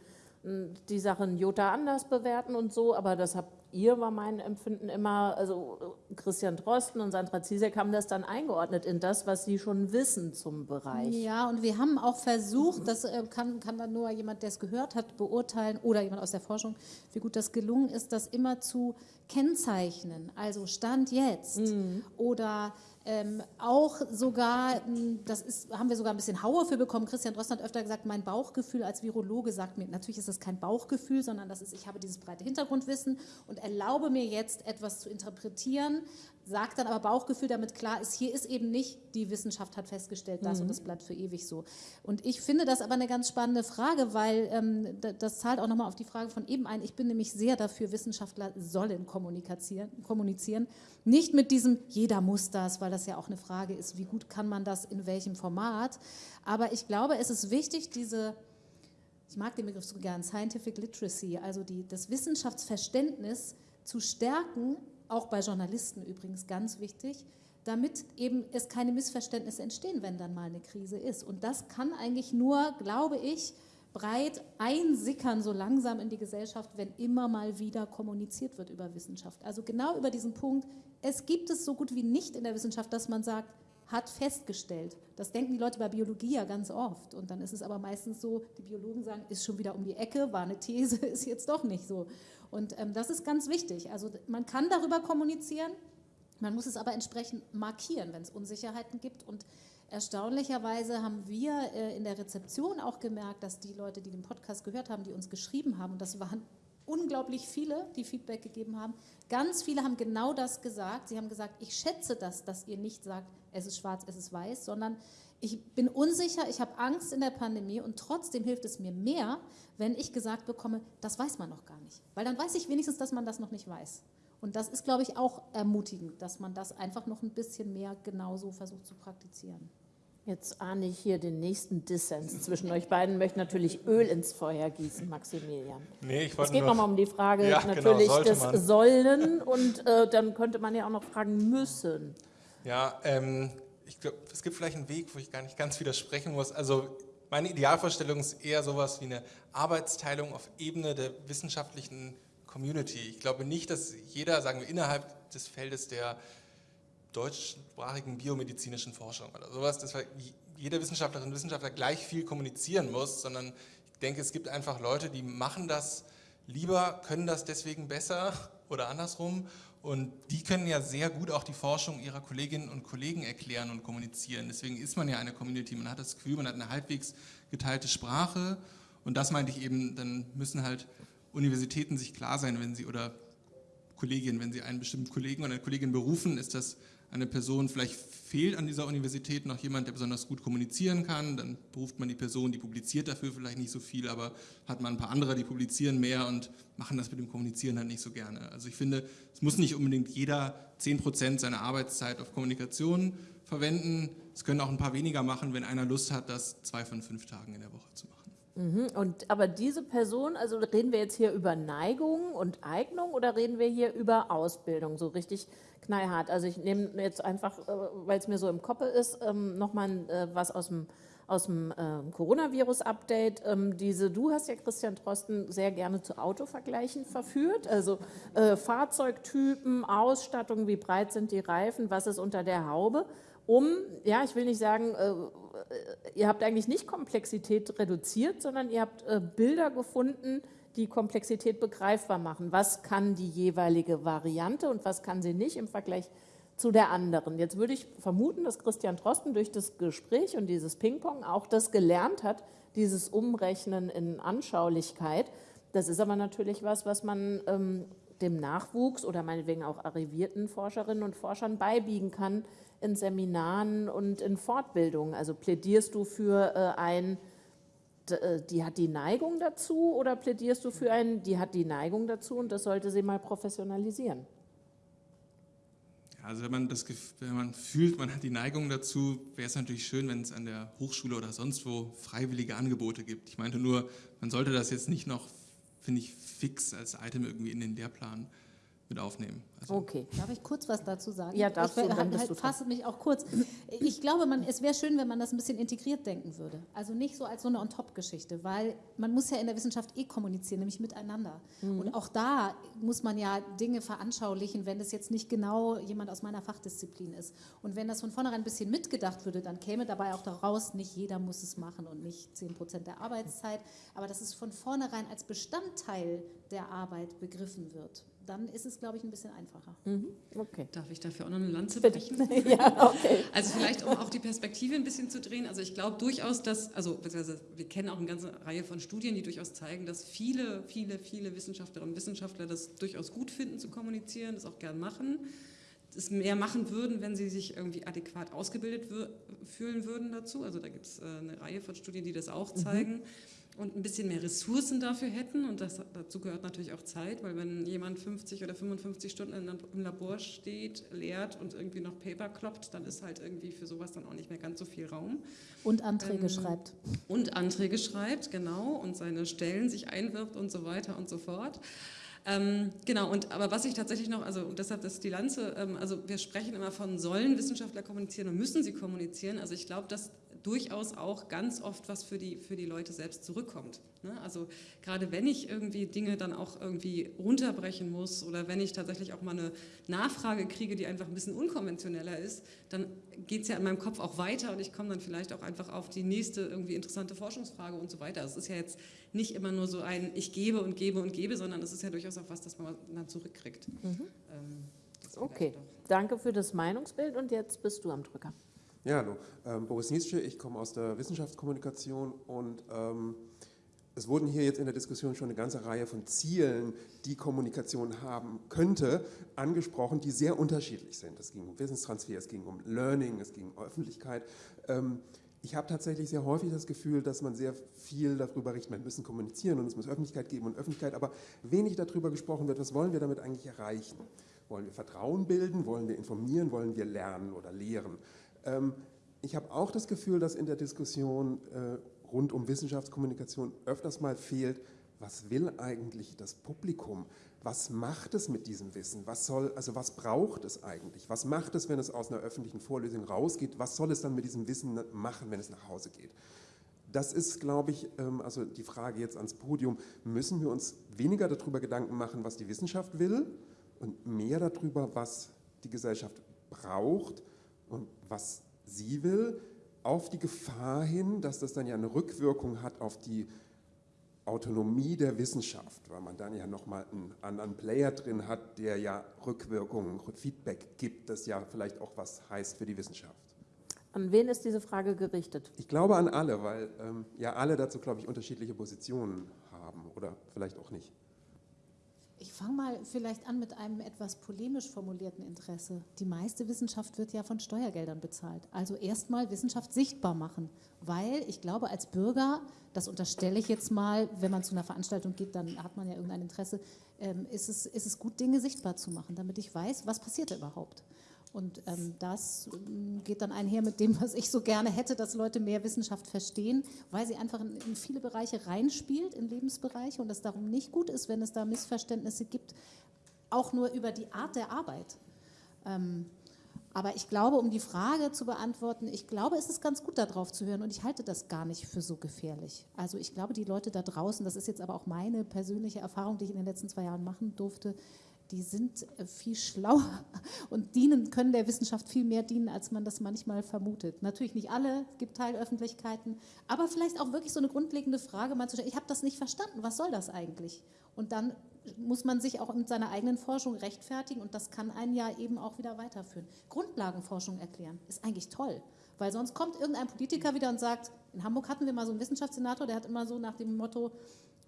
die Sachen Jota anders bewerten und so, aber das habt ihr, war mein Empfinden immer, also Christian Drosten und Sandra Ziesek haben das dann eingeordnet in das, was sie schon wissen zum Bereich. Ja, und wir haben auch versucht, das äh, kann, kann dann nur jemand, der es gehört hat, beurteilen oder jemand aus der Forschung, wie gut das gelungen ist, das immer zu kennzeichnen. Also Stand jetzt mhm. oder ähm, auch sogar, hm, das ist, haben wir sogar ein bisschen Hauer für bekommen. Christian Drosten hat öfter gesagt, mein Bauchgefühl als Virologe sagt mir, natürlich ist das kein Bauchgefühl, sondern das ist, ich habe dieses breite Hintergrundwissen und erlaube mir jetzt etwas zu interpretieren, sagt dann aber Bauchgefühl, damit klar ist, hier ist eben nicht, die Wissenschaft hat festgestellt das mhm. und das bleibt für ewig so. Und ich finde das aber eine ganz spannende Frage, weil ähm, das zahlt auch nochmal auf die Frage von eben ein. Ich bin nämlich sehr dafür, Wissenschaftler sollen kommunizieren, kommunizieren. Nicht mit diesem, jeder muss das, weil das ja auch eine Frage ist, wie gut kann man das in welchem Format. Aber ich glaube, es ist wichtig, diese ich mag den Begriff so gern, Scientific Literacy, also die, das Wissenschaftsverständnis zu stärken, auch bei Journalisten übrigens ganz wichtig, damit eben es keine Missverständnisse entstehen, wenn dann mal eine Krise ist. Und das kann eigentlich nur, glaube ich, breit einsickern, so langsam in die Gesellschaft, wenn immer mal wieder kommuniziert wird über Wissenschaft. Also genau über diesen Punkt, es gibt es so gut wie nicht in der Wissenschaft, dass man sagt, hat festgestellt. Das denken die Leute bei Biologie ja ganz oft. Und dann ist es aber meistens so, die Biologen sagen, ist schon wieder um die Ecke, war eine These, ist jetzt doch nicht so. Und ähm, das ist ganz wichtig. Also man kann darüber kommunizieren, man muss es aber entsprechend markieren, wenn es Unsicherheiten gibt. Und erstaunlicherweise haben wir äh, in der Rezeption auch gemerkt, dass die Leute, die den Podcast gehört haben, die uns geschrieben haben, und das waren unglaublich viele, die Feedback gegeben haben, ganz viele haben genau das gesagt. Sie haben gesagt, ich schätze das, dass ihr nicht sagt, es ist schwarz, es ist weiß, sondern ich bin unsicher, ich habe Angst in der Pandemie und trotzdem hilft es mir mehr, wenn ich gesagt bekomme, das weiß man noch gar nicht. Weil dann weiß ich wenigstens, dass man das noch nicht weiß. Und das ist, glaube ich, auch ermutigend, dass man das einfach noch ein bisschen mehr genauso versucht zu praktizieren. Jetzt ahne ich hier den nächsten Dissens zwischen euch beiden, möchte natürlich Öl ins Feuer gießen, Maximilian. Nee, ich wollte Es geht nochmal um die Frage ja, genau, natürlich genau, des man. Sollen und äh, dann könnte man ja auch noch fragen müssen. Ja, ähm, ich glaube, es gibt vielleicht einen Weg, wo ich gar nicht ganz widersprechen muss. Also meine Idealvorstellung ist eher sowas wie eine Arbeitsteilung auf Ebene der wissenschaftlichen Community. Ich glaube nicht, dass jeder, sagen wir, innerhalb des Feldes der deutschsprachigen biomedizinischen Forschung oder sowas, dass jeder Wissenschaftlerin und Wissenschaftler gleich viel kommunizieren muss, sondern ich denke, es gibt einfach Leute, die machen das lieber, können das deswegen besser oder andersrum Und die können ja sehr gut auch die Forschung ihrer Kolleginnen und Kollegen erklären und kommunizieren. Deswegen ist man ja eine Community. Man hat das Gefühl, man hat eine halbwegs geteilte Sprache. Und das meinte ich eben, dann müssen halt Universitäten sich klar sein, wenn sie oder Kolleginnen, wenn sie einen bestimmten Kollegen oder eine Kollegin berufen, ist das eine Person, vielleicht fehlt an dieser Universität noch jemand, der besonders gut kommunizieren kann, dann beruft man die Person, die publiziert dafür vielleicht nicht so viel, aber hat man ein paar andere, die publizieren mehr und machen das mit dem Kommunizieren dann nicht so gerne. Also ich finde, es muss nicht unbedingt jeder 10% seiner Arbeitszeit auf Kommunikation verwenden. Es können auch ein paar weniger machen, wenn einer Lust hat, das zwei von fünf Tagen in der Woche zu machen. Mhm. Und, aber diese Person, also reden wir jetzt hier über Neigung und Eignung oder reden wir hier über Ausbildung, so richtig knallhart? Also ich nehme jetzt einfach, äh, weil es mir so im Kopf ist, ähm, nochmal äh, was aus dem, aus dem äh, Coronavirus-Update. Ähm, diese, du hast ja Christian Drosten sehr gerne zu Autovergleichen verführt, also äh, Fahrzeugtypen, Ausstattung, wie breit sind die Reifen, was ist unter der Haube um, ja, ich will nicht sagen, äh, ihr habt eigentlich nicht Komplexität reduziert, sondern ihr habt äh, Bilder gefunden, die Komplexität begreifbar machen. Was kann die jeweilige Variante und was kann sie nicht im Vergleich zu der anderen. Jetzt würde ich vermuten, dass Christian Drosten durch das Gespräch und dieses Ping-Pong auch das gelernt hat, dieses Umrechnen in Anschaulichkeit. Das ist aber natürlich was, was man ähm, dem Nachwuchs oder meinetwegen auch arrivierten Forscherinnen und Forschern beibiegen kann, in Seminaren und in Fortbildungen? Also plädierst du für äh, ein, äh, die hat die Neigung dazu oder plädierst du für ein, die hat die Neigung dazu und das sollte sie mal professionalisieren? Also wenn man, das, wenn man fühlt, man hat die Neigung dazu, wäre es natürlich schön, wenn es an der Hochschule oder sonst wo freiwillige Angebote gibt. Ich meinte nur, man sollte das jetzt nicht noch, finde ich, fix als Item irgendwie in den Lehrplan mit aufnehmen. Also okay. Darf ich kurz was dazu sagen? Ja, darfst ich du, dann halt, fasse mich auch kurz. Ich glaube, man, es wäre schön, wenn man das ein bisschen integriert denken würde. Also nicht so als so eine On-Top-Geschichte, weil man muss ja in der Wissenschaft eh kommunizieren, nämlich miteinander. Mhm. Und auch da muss man ja Dinge veranschaulichen, wenn das jetzt nicht genau jemand aus meiner Fachdisziplin ist. Und wenn das von vornherein ein bisschen mitgedacht würde, dann käme dabei auch daraus, nicht jeder muss es machen und nicht 10 Prozent der Arbeitszeit, aber dass es von vornherein als Bestandteil der Arbeit begriffen wird dann ist es, glaube ich, ein bisschen einfacher. Mhm. Okay. Darf ich dafür auch noch eine Lanze brechen? ja, okay. Also vielleicht, um auch die Perspektive ein bisschen zu drehen. Also ich glaube durchaus, dass, also wir kennen auch eine ganze Reihe von Studien, die durchaus zeigen, dass viele, viele, viele Wissenschaftlerinnen und Wissenschaftler das durchaus gut finden zu kommunizieren, das auch gern machen es mehr machen würden, wenn sie sich irgendwie adäquat ausgebildet fühlen würden dazu. Also da gibt es äh, eine Reihe von Studien, die das auch mhm. zeigen. Mhm und ein bisschen mehr Ressourcen dafür hätten. Und das, dazu gehört natürlich auch Zeit, weil wenn jemand 50 oder 55 Stunden im Labor steht, lehrt und irgendwie noch Paper kloppt, dann ist halt irgendwie für sowas dann auch nicht mehr ganz so viel Raum. Und Anträge ähm, schreibt. Und Anträge schreibt, genau, und seine Stellen sich einwirbt und so weiter und so fort. Ähm, genau, und aber was ich tatsächlich noch, also und deshalb ist die Lanze, ähm, also wir sprechen immer von sollen Wissenschaftler kommunizieren und müssen sie kommunizieren. Also ich glaube, dass durchaus auch ganz oft was für die, für die Leute selbst zurückkommt. Ne? Also gerade wenn ich irgendwie Dinge dann auch irgendwie runterbrechen muss oder wenn ich tatsächlich auch mal eine Nachfrage kriege, die einfach ein bisschen unkonventioneller ist, dann geht es ja in meinem Kopf auch weiter und ich komme dann vielleicht auch einfach auf die nächste irgendwie interessante Forschungsfrage und so weiter. Es ist ja jetzt nicht immer nur so ein ich gebe und gebe und gebe, sondern es ist ja durchaus auch was, das man dann zurückkriegt. Mhm. Ähm, okay, danke für das Meinungsbild und jetzt bist du am Drücker. Ja, hallo. Ähm, Boris Nietzsche, ich komme aus der Wissenschaftskommunikation und ähm, es wurden hier jetzt in der Diskussion schon eine ganze Reihe von Zielen, die Kommunikation haben könnte, angesprochen, die sehr unterschiedlich sind. Es ging um Wissenstransfer, es ging um Learning, es ging um Öffentlichkeit. Ähm, ich habe tatsächlich sehr häufig das Gefühl, dass man sehr viel darüber richtet, wir müssen kommunizieren und es muss Öffentlichkeit geben und Öffentlichkeit, aber wenig darüber gesprochen wird, was wollen wir damit eigentlich erreichen? Wollen wir Vertrauen bilden? Wollen wir informieren? Wollen wir lernen oder lehren? Ähm, ich habe auch das Gefühl, dass in der Diskussion äh, rund um Wissenschaftskommunikation öfters mal fehlt, was will eigentlich das Publikum? Was macht es mit diesem Wissen? Was soll, also was braucht es eigentlich? Was macht es, wenn es aus einer öffentlichen Vorlesung rausgeht? Was soll es dann mit diesem Wissen machen, wenn es nach Hause geht? Das ist, glaube ich, ähm, also die Frage jetzt ans Podium, müssen wir uns weniger darüber Gedanken machen, was die Wissenschaft will und mehr darüber, was die Gesellschaft braucht und was sie will, auf die Gefahr hin, dass das dann ja eine Rückwirkung hat auf die Autonomie der Wissenschaft, weil man dann ja nochmal einen anderen Player drin hat, der ja Rückwirkungen, Feedback gibt, das ja vielleicht auch was heißt für die Wissenschaft. An wen ist diese Frage gerichtet? Ich glaube an alle, weil ähm, ja alle dazu, glaube ich, unterschiedliche Positionen haben oder vielleicht auch nicht. Ich fange mal vielleicht an mit einem etwas polemisch formulierten Interesse. Die meiste Wissenschaft wird ja von Steuergeldern bezahlt. Also erstmal Wissenschaft sichtbar machen, weil ich glaube, als Bürger, das unterstelle ich jetzt mal, wenn man zu einer Veranstaltung geht, dann hat man ja irgendein Interesse, ähm, ist, es, ist es gut, Dinge sichtbar zu machen, damit ich weiß, was passiert da überhaupt. Und ähm, das ähm, geht dann einher mit dem, was ich so gerne hätte, dass Leute mehr Wissenschaft verstehen, weil sie einfach in, in, viele Bereiche reinspielt, in Lebensbereiche und es darum nicht gut ist, wenn es da Missverständnisse gibt, auch nur über die Art der Arbeit. Ähm, aber ich glaube, um die Frage zu beantworten, ich glaube, es ist ganz gut, darauf zu hören und ich halte das gar nicht für so gefährlich. Also ich glaube, die Leute da draußen, das ist jetzt aber auch meine persönliche Erfahrung, die ich in den letzten zwei Jahren machen durfte, die sind äh, viel schlauer und dienen, können der Wissenschaft viel mehr dienen, als man das manchmal vermutet. Natürlich nicht alle, es gibt Teilöffentlichkeiten, aber vielleicht auch wirklich so eine grundlegende Frage mal zu stellen, ich habe das nicht verstanden, was soll das eigentlich? Und dann muss man sich auch mit seiner eigenen Forschung rechtfertigen und das kann einen ja eben auch wieder weiterführen. Grundlagenforschung erklären ist eigentlich toll, weil sonst kommt irgendein Politiker wieder und sagt, in Hamburg hatten wir mal so einen Wissenschaftssenator, der hat immer so nach dem Motto,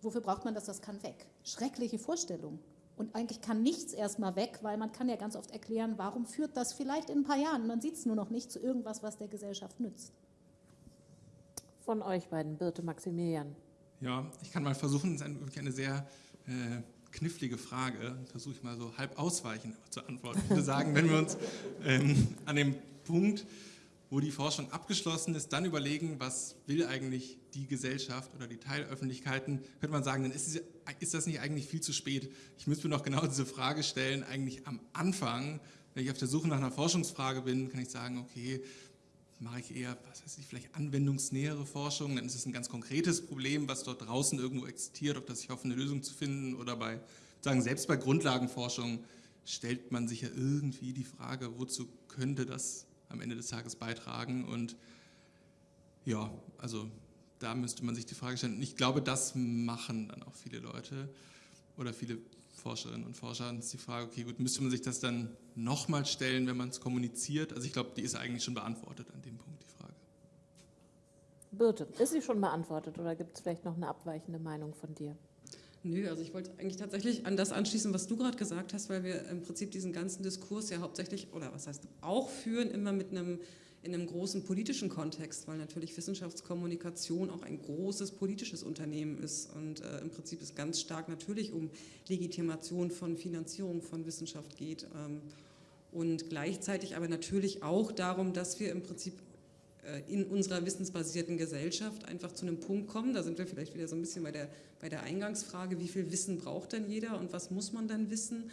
wofür braucht man das, das kann weg. Schreckliche Vorstellung. Und eigentlich kann nichts erstmal weg, weil man kann ja ganz oft erklären, warum führt das vielleicht in ein paar Jahren, man sieht es nur noch nicht, zu irgendwas, was der Gesellschaft nützt. Von euch beiden, Birte Maximilian. Ja, ich kann mal versuchen, das ist eine, wirklich eine sehr äh, knifflige Frage, versuche ich mal so halb ausweichend zu antworten. Ich würde sagen, wenn wir uns ähm, an dem Punkt wo die Forschung abgeschlossen ist, dann überlegen, was will eigentlich die Gesellschaft oder die Teilöffentlichkeiten, könnte man sagen, dann ist, ist das nicht eigentlich viel zu spät. Ich müsste mir noch genau diese Frage stellen, eigentlich am Anfang, wenn ich auf der Suche nach einer Forschungsfrage bin, kann ich sagen, okay, mache ich eher, was weiß ich, vielleicht anwendungsnähere Forschung, dann ist es ein ganz konkretes Problem, was dort draußen irgendwo existiert, ob das ich hoffe, eine Lösung zu finden oder bei, sagen, selbst bei Grundlagenforschung stellt man sich ja irgendwie die Frage, wozu könnte das am Ende des Tages beitragen. Und ja, also da müsste man sich die Frage stellen. Und ich glaube, das machen dann auch viele Leute oder viele Forscherinnen und Forscher. Und ist die Frage, okay, gut, müsste man sich das dann nochmal stellen, wenn man es kommuniziert? Also ich glaube, die ist eigentlich schon beantwortet an dem Punkt, die Frage. Birte, ist sie schon beantwortet oder gibt es vielleicht noch eine abweichende Meinung von dir? Nö, also ich wollte eigentlich tatsächlich an das anschließen, was du gerade gesagt hast, weil wir im Prinzip diesen ganzen Diskurs ja hauptsächlich, oder was heißt auch führen, immer mit einem in einem großen politischen Kontext, weil natürlich Wissenschaftskommunikation auch ein großes politisches Unternehmen ist und äh, im Prinzip es ganz stark natürlich um Legitimation von Finanzierung von Wissenschaft geht ähm, und gleichzeitig aber natürlich auch darum, dass wir im Prinzip in unserer wissensbasierten Gesellschaft einfach zu einem Punkt kommen, da sind wir vielleicht wieder so ein bisschen bei der, bei der Eingangsfrage, wie viel Wissen braucht denn jeder und was muss man dann wissen,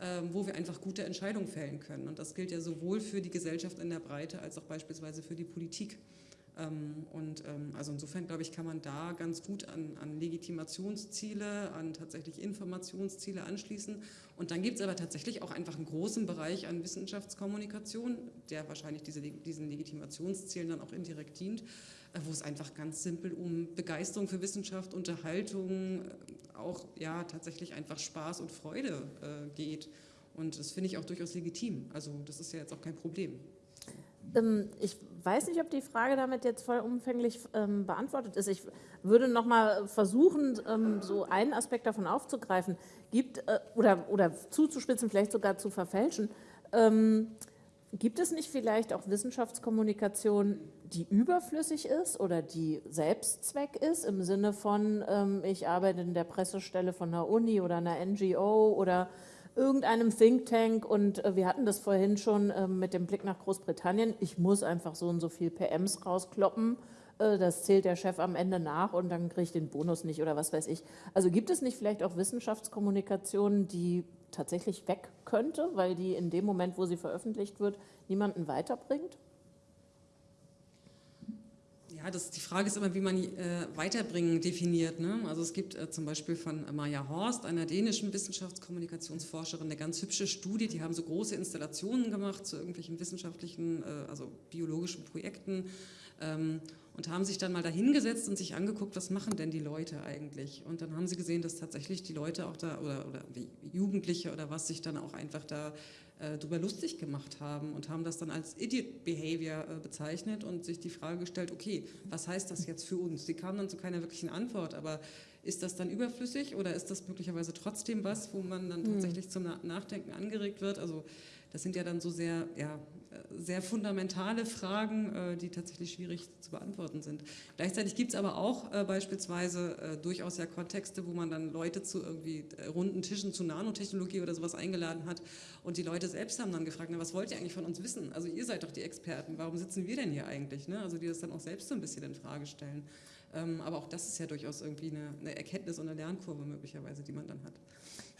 ähm, wo wir einfach gute Entscheidungen fällen können. Und das gilt ja sowohl für die Gesellschaft in der Breite als auch beispielsweise für die Politik. Ähm, und ähm, also insofern, glaube ich, kann man da ganz gut an, an Legitimationsziele, an tatsächlich Informationsziele anschließen. Und dann gibt es aber tatsächlich auch einfach einen großen Bereich an Wissenschaftskommunikation, der wahrscheinlich diese, diesen Legitimationszielen dann auch indirekt dient, äh, wo es einfach ganz simpel um Begeisterung für Wissenschaft, Unterhaltung, äh, auch ja tatsächlich einfach Spaß und Freude äh, geht. Und das finde ich auch durchaus legitim. Also das ist ja jetzt auch kein Problem. Ähm, ich weiß nicht, ob die Frage damit jetzt vollumfänglich ähm, beantwortet ist. Ich würde noch mal versuchen, ähm, so einen Aspekt davon aufzugreifen, gibt äh, oder, oder zuzuspitzen, vielleicht sogar zu verfälschen. Ähm, gibt es nicht vielleicht auch Wissenschaftskommunikation, die überflüssig ist oder die Selbstzweck ist, im Sinne von, ähm, ich arbeite in der Pressestelle von einer Uni oder einer NGO oder irgendeinem Think Tank und äh, wir hatten das vorhin schon äh, mit dem Blick nach Großbritannien. Ich muss einfach so und so viel PMs rauskloppen. Äh, das zählt der Chef am Ende nach und dann kriege ich den Bonus nicht oder was weiß ich. Also gibt es nicht vielleicht auch Wissenschaftskommunikation, die tatsächlich weg könnte, weil die in dem Moment, wo sie veröffentlicht wird, niemanden weiterbringt? Das, die Frage ist immer, wie man äh, Weiterbringen definiert. Ne? Also es gibt äh, zum Beispiel von Maja Horst, einer dänischen Wissenschaftskommunikationsforscherin, eine ganz hübsche Studie. Die haben so große Installationen gemacht zu irgendwelchen wissenschaftlichen, äh, also biologischen Projekten. Ähm, und haben sich dann mal dahingesetzt und sich angeguckt, was machen denn die Leute eigentlich? Und dann haben sie gesehen, dass tatsächlich die Leute auch da, oder, oder Jugendliche oder was, sich dann auch einfach da äh, darüber lustig gemacht haben und haben das dann als Idiot Behavior äh, bezeichnet und sich die Frage gestellt, okay, was heißt das jetzt für uns? Sie kamen dann zu keiner wirklichen Antwort, aber ist das dann überflüssig oder ist das möglicherweise trotzdem was, wo man dann hm. tatsächlich zum Nachdenken angeregt wird? Also das sind ja dann so sehr, ja, sehr fundamentale Fragen, äh, die tatsächlich schwierig zu beantworten sind. Gleichzeitig gibt es aber auch äh, beispielsweise äh, durchaus ja Kontexte, wo man dann Leute zu irgendwie runden Tischen zu Nanotechnologie oder sowas eingeladen hat und die Leute selbst haben dann gefragt, na, was wollt ihr eigentlich von uns wissen? Also ihr seid doch die Experten, warum sitzen wir denn hier eigentlich? Ne? Also die das dann auch selbst so ein bisschen in Frage stellen. Ähm, aber auch das ist ja durchaus irgendwie eine, eine Erkenntnis und eine Lernkurve möglicherweise, die man dann hat.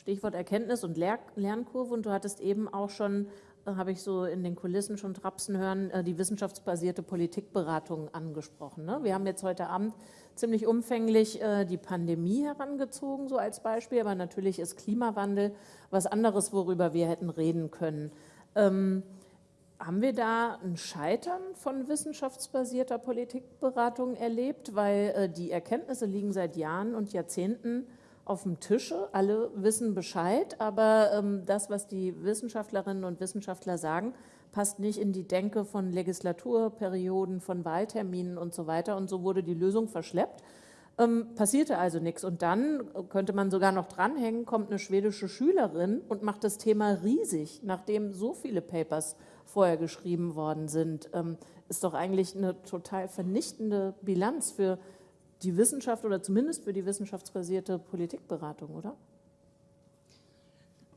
Stichwort Erkenntnis und Lernkurve. Und du hattest eben auch schon habe ich so in den Kulissen schon trapsen hören, äh, die wissenschaftsbasierte Politikberatung angesprochen. Ne? Wir haben jetzt heute Abend ziemlich umfänglich äh, die Pandemie herangezogen, so als Beispiel, aber natürlich ist Klimawandel was anderes, worüber wir hätten reden können. Ähm, haben wir da ein Scheitern von wissenschaftsbasierter Politikberatung erlebt? Weil äh, die Erkenntnisse liegen seit Jahren und Jahrzehnten auf dem Tische. Alle wissen Bescheid, aber ähm, das, was die Wissenschaftlerinnen und Wissenschaftler sagen, passt nicht in die Denke von Legislaturperioden, von Wahlterminen und so weiter. Und so wurde die Lösung verschleppt. Ähm, passierte also nichts. Und dann könnte man sogar noch dranhängen, kommt eine schwedische Schülerin und macht das Thema riesig, nachdem so viele Papers vorher geschrieben worden sind. Ähm, ist doch eigentlich eine total vernichtende Bilanz für die Wissenschaft oder zumindest für die wissenschaftsbasierte Politikberatung, oder?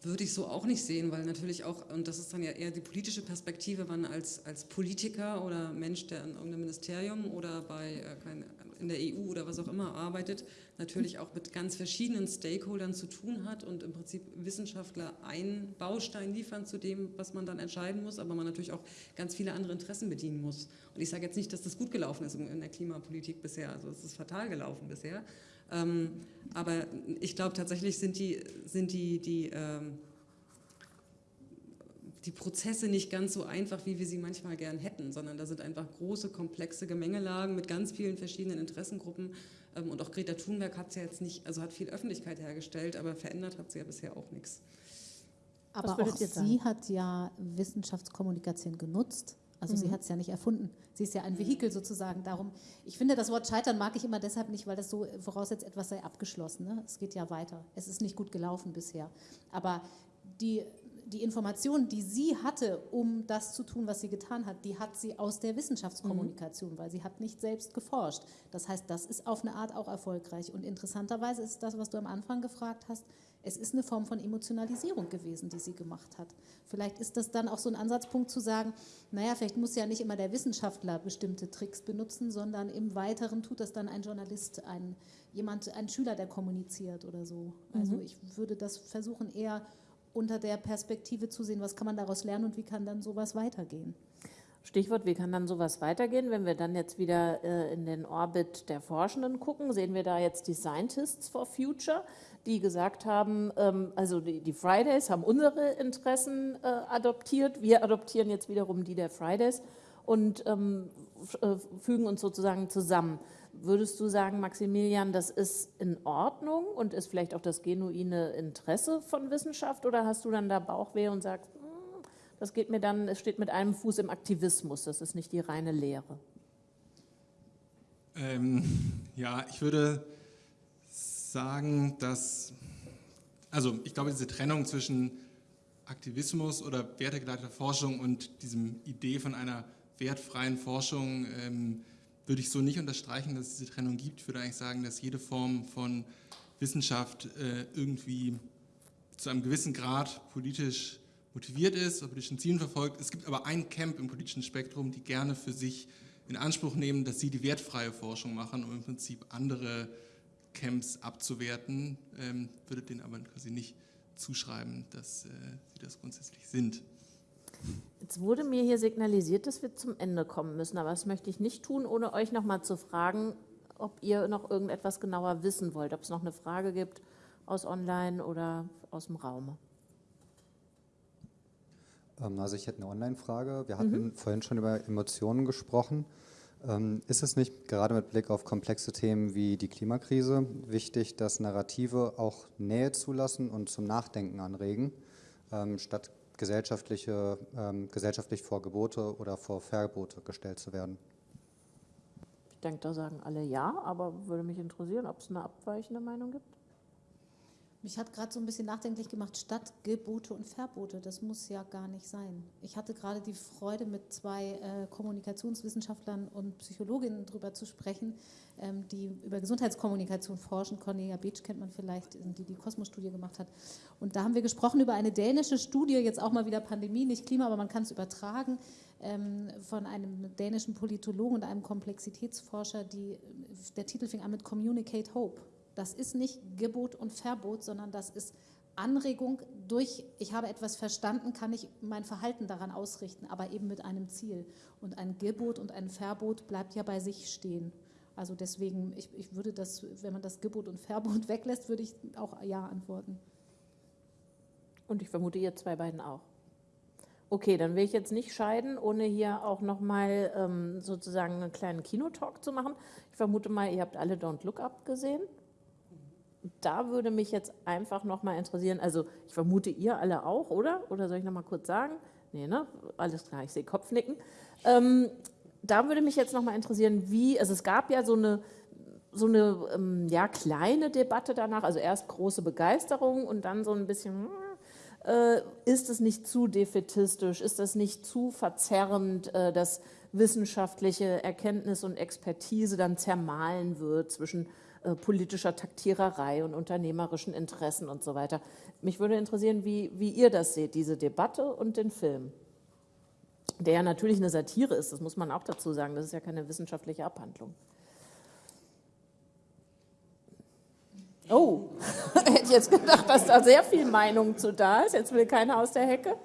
Würde ich so auch nicht sehen, weil natürlich auch, und das ist dann ja eher die politische Perspektive, man als, als Politiker oder Mensch, der in irgendeinem Ministerium oder bei äh, keine, in der EU oder was auch immer arbeitet, natürlich auch mit ganz verschiedenen Stakeholdern zu tun hat und im Prinzip Wissenschaftler einen Baustein liefern zu dem, was man dann entscheiden muss, aber man natürlich auch ganz viele andere Interessen bedienen muss. Und ich sage jetzt nicht, dass das gut gelaufen ist in der Klimapolitik bisher, also es ist fatal gelaufen bisher. Ähm, aber ich glaube tatsächlich sind die, sind die, die ähm, die Prozesse nicht ganz so einfach, wie wir sie manchmal gern hätten, sondern da sind einfach große, komplexe Gemengelagen mit ganz vielen verschiedenen Interessengruppen. Ähm, und auch Greta Thunberg hat es ja jetzt nicht, also hat viel Öffentlichkeit hergestellt, aber verändert hat sie ja bisher auch nichts. Aber auch sie hat ja Wissenschaftskommunikation genutzt. Also mhm. sie hat es ja nicht erfunden. Sie ist ja ein Vehikel sozusagen. Darum, ich finde, das Wort Scheitern mag ich immer deshalb nicht, weil das so voraussetzt, etwas sei abgeschlossen. Ne? Es geht ja weiter. Es ist nicht gut gelaufen bisher. Aber die die Informationen, die sie hatte, um das zu tun, was sie getan hat, die hat sie aus der Wissenschaftskommunikation, mhm. weil sie hat nicht selbst geforscht. Das heißt, das ist auf eine Art auch erfolgreich. Und interessanterweise ist das, was du am Anfang gefragt hast, es ist eine Form von Emotionalisierung gewesen, die sie gemacht hat. Vielleicht ist das dann auch so ein Ansatzpunkt zu sagen, naja, vielleicht muss ja nicht immer der Wissenschaftler bestimmte Tricks benutzen, sondern im Weiteren tut das dann ein Journalist, ein, jemand, ein Schüler, der kommuniziert oder so. Also mhm. ich würde das versuchen, eher unter der Perspektive zu sehen, was kann man daraus lernen und wie kann dann sowas weitergehen. Stichwort, wie kann dann sowas weitergehen? Wenn wir dann jetzt wieder äh, in den Orbit der Forschenden gucken, sehen wir da jetzt die Scientists for Future, die gesagt haben, ähm, also die, Fridays haben unsere Interessen äh, adoptiert, wir adoptieren jetzt wiederum die der Fridays und ähm, äh, fügen uns sozusagen zusammen. Würdest du sagen, Maximilian, das ist in Ordnung und ist vielleicht auch das genuine Interesse von Wissenschaft oder hast du dann da Bauchweh und sagst, hm, das geht mir dann, es steht mit einem Fuß im Aktivismus, das ist nicht die reine Lehre? Ähm, ja, ich würde sagen, dass, also ich glaube, diese Trennung zwischen Aktivismus oder wertegeleiteter Forschung und diesem Idee von einer wertfreien Forschung ähm, würde ich so nicht unterstreichen, dass es diese Trennung gibt. Ich würde eigentlich sagen, dass jede Form von Wissenschaft äh, irgendwie zu einem gewissen Grad politisch motiviert ist, politischen Zielen verfolgt. Es gibt aber ein Camp im politischen Spektrum, die gerne für sich in Anspruch nehmen, dass sie die wertfreie Forschung machen, um im Prinzip andere Camps abzuwerten, ähm, würde denen aber quasi nicht zuschreiben, dass äh, sie das grundsätzlich sind. Jetzt wurde mir hier signalisiert, dass wir zum Ende kommen müssen, aber das möchte ich nicht tun, ohne euch noch mal zu fragen, ob ihr noch irgendetwas genauer wissen wollt, ob es noch eine Frage gibt aus Online oder aus dem Raum. Ähm, also ich hätte eine Online-Frage. Wir hatten mhm. vorhin schon über Emotionen gesprochen. Ähm, ist es nicht gerade mit Blick auf komplexe Themen wie die Klimakrise wichtig, dass Narrative auch Nähe zulassen und zum Nachdenken anregen, ähm, statt gesellschaftliche, ähm, gesellschaftlich vor Gebote oder vor Verbote gestellt zu werden? Ich denke, da sagen alle ja, aber würde mich interessieren, ob es eine abweichende Meinung gibt. Mich hat gerade so ein bisschen nachdenklich gemacht, statt Gebote und Verbote. Das muss ja gar nicht sein. Ich hatte gerade die Freude, mit zwei äh, Kommunikationswissenschaftlern und Psychologinnen darüber zu sprechen, ähm, die über Gesundheitskommunikation forschen. Cornelia Beetsch kennt man vielleicht, die die Kosmos-Studie gemacht hat. Und da haben wir gesprochen über eine dänische Studie, jetzt auch mal wieder Pandemie, nicht Klima, aber man kann es übertragen, ähm, von einem dänischen Politologen und einem Komplexitätsforscher. Die, der Titel fing an mit Communicate Hope. Das ist nicht Gebot und Verbot, sondern das ist Anregung durch, ich habe etwas verstanden, kann ich mein Verhalten daran ausrichten, aber eben mit einem Ziel. Und ein Gebot und ein Verbot bleibt ja bei sich stehen. Also deswegen, ich, ich würde das, wenn man das Gebot und Verbot weglässt, würde ich auch Ja antworten. Und ich vermute, ihr zwei beiden auch. Okay, dann will ich jetzt nicht scheiden, ohne hier auch nochmal ähm, sozusagen einen kleinen Kinotalk zu machen. Ich vermute mal, ihr habt alle Don't Look Up gesehen da würde mich jetzt einfach nochmal interessieren, also ich vermute ihr alle auch, oder? Oder soll ich nochmal kurz sagen? Nee, ne? Alles klar, ich sehe Kopfnicken. Ähm, da würde mich jetzt nochmal interessieren, wie, also es gab ja so eine, so eine ähm, ja, kleine Debatte danach, also erst große Begeisterung und dann so ein bisschen, äh, ist es nicht zu defetistisch, ist es nicht zu verzerrend, äh, dass wissenschaftliche Erkenntnis und Expertise dann zermahlen wird zwischen äh, politischer Taktiererei und unternehmerischen Interessen und so weiter. Mich würde interessieren, wie, wie ihr das seht, diese Debatte und den Film. Der ja natürlich eine Satire ist, das muss man auch dazu sagen, das ist ja keine wissenschaftliche Abhandlung. Oh, hätte jetzt gedacht, dass da sehr viel Meinung zu da ist. Jetzt will keiner aus der Hecke.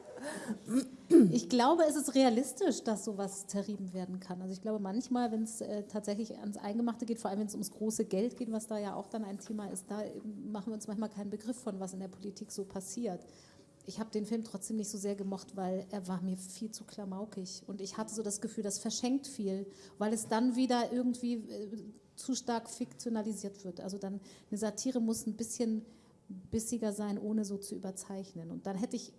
Ich glaube, es ist realistisch, dass sowas zerrieben werden kann. Also ich glaube manchmal, wenn es äh, tatsächlich ans Eingemachte geht, vor allem wenn es ums große Geld geht, was da ja auch dann ein Thema ist, da machen wir uns manchmal keinen Begriff von, was in der Politik so passiert. Ich habe den Film trotzdem nicht so sehr gemocht, weil er war mir viel zu klamaukig. Und ich hatte so das Gefühl, das verschenkt viel, weil es dann wieder irgendwie äh, zu stark fiktionalisiert wird. Also dann eine Satire muss ein bisschen bissiger sein, ohne so zu überzeichnen. Und dann hätte ich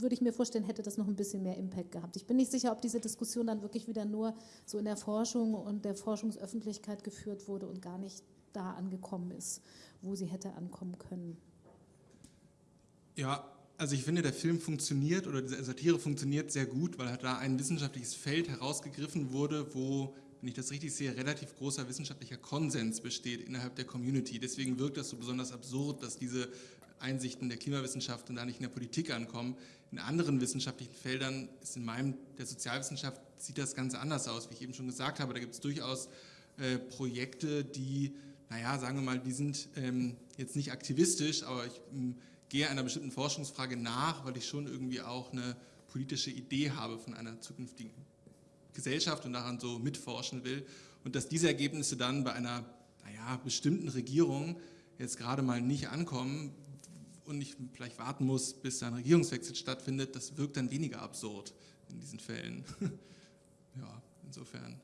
würde ich mir vorstellen, hätte das noch ein bisschen mehr Impact gehabt. Ich bin nicht sicher, ob diese Diskussion dann wirklich wieder nur so in der Forschung und der Forschungsöffentlichkeit geführt wurde und gar nicht da angekommen ist, wo sie hätte ankommen können. Ja, also ich finde, der Film funktioniert oder diese Satire funktioniert sehr gut, weil da ein wissenschaftliches Feld herausgegriffen wurde, wo, wenn ich das richtig sehe, relativ großer wissenschaftlicher Konsens besteht innerhalb der Community. Deswegen wirkt das so besonders absurd, dass diese Einsichten der Klimawissenschaft und da nicht in der Politik ankommen. In anderen wissenschaftlichen Feldern ist in meinem, der Sozialwissenschaft, sieht das Ganze anders aus, wie ich eben schon gesagt habe. Da gibt es durchaus äh, Projekte, die, naja, sagen wir mal, die sind ähm, jetzt nicht aktivistisch, aber ich ähm, gehe einer bestimmten Forschungsfrage nach, weil ich schon irgendwie auch eine politische Idee habe von einer zukünftigen Gesellschaft und daran so mitforschen will. Und dass diese Ergebnisse dann bei einer naja, bestimmten Regierung jetzt gerade mal nicht ankommen, und ich vielleicht warten muss, bis ein Regierungswechsel stattfindet, das wirkt dann weniger absurd in diesen Fällen. ja, insofern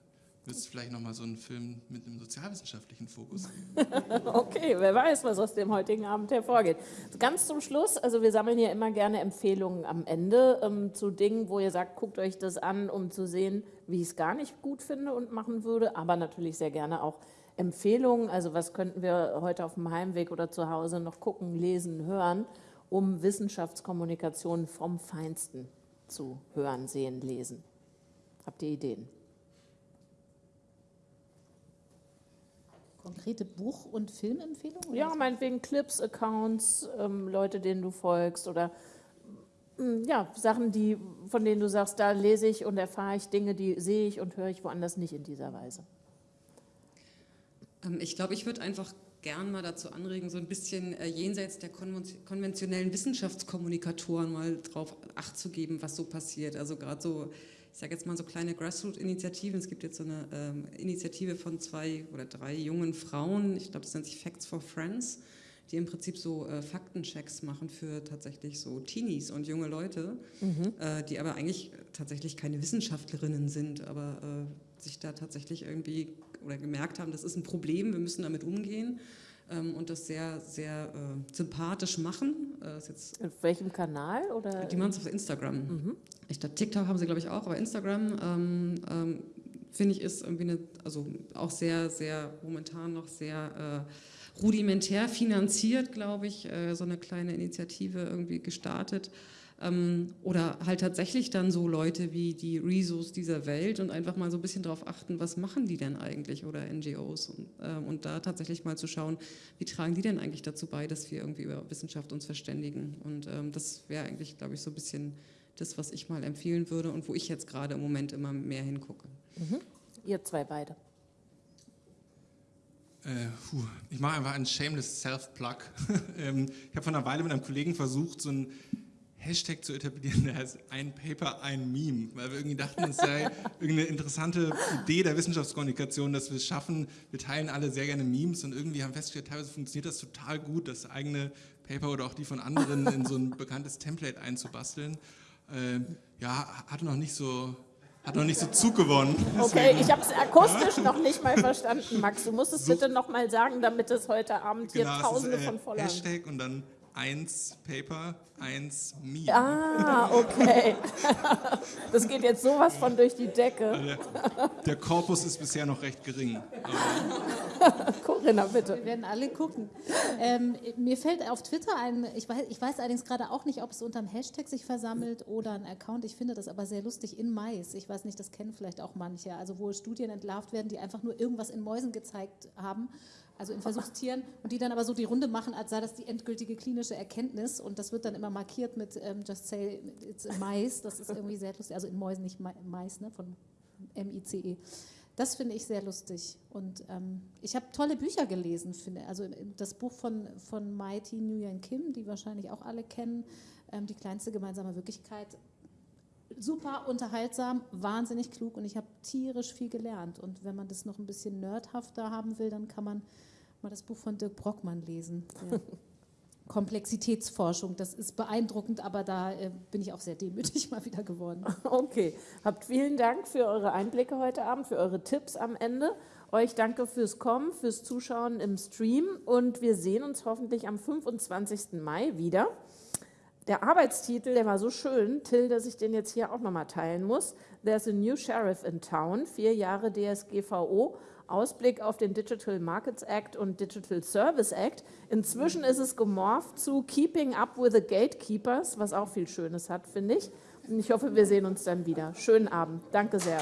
müsste es vielleicht nochmal so einen Film mit einem sozialwissenschaftlichen Fokus okay, wer weiß, was aus dem heutigen Abend hervorgeht. Ganz zum Schluss, also wir sammeln ja immer gerne Empfehlungen am Ende ähm, zu Dingen, wo ihr sagt, guckt euch das an, um zu sehen, wie ich es gar nicht gut finde und machen würde, aber natürlich sehr gerne auch Empfehlungen, also was könnten wir heute auf dem Heimweg oder zu Hause noch gucken, lesen, hören, um Wissenschaftskommunikation vom Feinsten zu hören, sehen, lesen? Habt ihr Ideen? Konkrete Buch- und Filmempfehlungen? Ja, meinetwegen Clips, Accounts, ähm, Leute, denen du folgst oder mm, ja, Sachen, die, von denen du sagst, da lese ich und erfahre ich Dinge, die sehe ich und höre ich woanders nicht in dieser Weise. Ähm, ich glaube, ich würde einfach gern mal dazu anregen, so ein bisschen äh, jenseits der konventionellen Wissenschaftskommunikatoren mal drauf Acht zu geben, was so passiert. Also gerade so, ich sage jetzt mal so kleine Grassroot-Initiativen. Es gibt jetzt so eine ähm, Initiative von zwei oder drei jungen Frauen, ich glaube, das nennt sich Facts for Friends, die im Prinzip so äh, Faktenchecks machen für tatsächlich so Teenies und junge Leute, Mhm. äh, die aber eigentlich tatsächlich keine Wissenschaftlerinnen sind, aber äh, sich da tatsächlich irgendwie oder gemerkt haben, das ist ein Problem, wir müssen damit umgehen ähm, und das sehr, sehr äh, sympathisch machen. Äh, ist jetzt Auf welchem Kanal? Oder die machen es auf Instagram. Mhm. Ich glaube, TikTok haben sie, glaube ich, auch, aber Instagram ähm, ähm, finde ich ist irgendwie eine, also auch sehr, sehr momentan noch sehr äh, rudimentär finanziert, glaube ich, äh, so eine kleine Initiative irgendwie gestartet. Ähm, oder halt tatsächlich dann so Leute wie die Rezos dieser Welt und einfach mal so ein bisschen darauf achten, was machen die denn eigentlich oder NGOs und, ähm, und da tatsächlich mal zu schauen, wie tragen die denn eigentlich dazu bei, dass wir irgendwie über Wissenschaft uns verständigen. Und ähm, das wäre eigentlich, glaube ich, so ein bisschen das, was ich mal empfehlen würde und wo ich jetzt gerade im Moment immer mehr hingucke. Mhm. Ihr zwei beide. Äh, puh, ich mache einfach einen shameless Self-Plug. ähm, ich habe vor einer Weile mit einem Kollegen versucht, so einen Hashtag zu etablieren, der heißt ein Paper, ein Meme, weil wir irgendwie dachten, es sei irgendeine interessante Idee der Wissenschaftskommunikation, dass wir es schaffen, wir teilen alle sehr gerne Memes und irgendwie haben festgestellt, teilweise funktioniert das total gut, das eigene Paper oder auch die von anderen in so ein bekanntes Template einzubasteln. Ähm, ja, hatte noch nicht so, hat noch nicht so Zug gewonnen. Okay, Deswegen- ich habe es akustisch noch nicht mal verstanden, Max. Du musst es bitte noch mal sagen, damit es heute Abend hier Genau, es Tausende ist, äh, von Followern. Hashtag und dann eins Paper, eins Meme. Ah, okay. Das geht jetzt sowas von durch die Decke. Der, der Korpus ist bisher noch recht gering. Corinna, bitte. Wir werden alle gucken. Ähm, mir fällt auf Twitter ein, ich weiß, ich weiß allerdings gerade auch nicht, ob es unter einem Hashtag sich versammelt oder ein Account. Ich finde das aber sehr lustig in Mais. Ich weiß nicht, das kennen vielleicht auch manche. Also wo Studien entlarvt werden, die einfach nur irgendwas in Mäusen gezeigt haben, also in Versuchstieren, und die dann aber so die Runde machen, als sei das die endgültige klinische Erkenntnis. Und das wird dann immer markiert mit ähm, Just say it's a Mais. Das ist irgendwie sehr lustig. Also in Mäusen, nicht Ma- Mais, ne? von M-I-C-E. Das finde ich sehr lustig. Und ähm, ich habe tolle Bücher gelesen, finde. Also das Buch von, von Mighty Nguyen Kim, die wahrscheinlich auch alle kennen, ähm, Die kleinste gemeinsame Wirklichkeit. Super unterhaltsam, wahnsinnig klug und ich habe tierisch viel gelernt. Und wenn man das noch ein bisschen nerdhafter haben will, dann kann man mal das Buch von Dirk Brockmann lesen. Der Komplexitätsforschung, das ist beeindruckend, aber da äh, bin ich auch sehr demütig mal wieder geworden. Okay, habt vielen Dank für eure Einblicke heute Abend, für eure Tipps am Ende. Euch danke fürs Kommen, fürs Zuschauen im Stream und wir sehen uns hoffentlich am 25. Mai wieder. Der Arbeitstitel, der war so schön, Till, dass ich den jetzt hier auch nochmal teilen muss. There's a new sheriff in town, vier Jahre DSGVO, Ausblick auf den Digital Markets Act und Digital Service Act. Inzwischen ist es gemorpht zu Keeping Up with the Gatekeepers, was auch viel Schönes hat, finde ich. Und ich hoffe, wir sehen uns dann wieder. Schönen Abend. Danke sehr.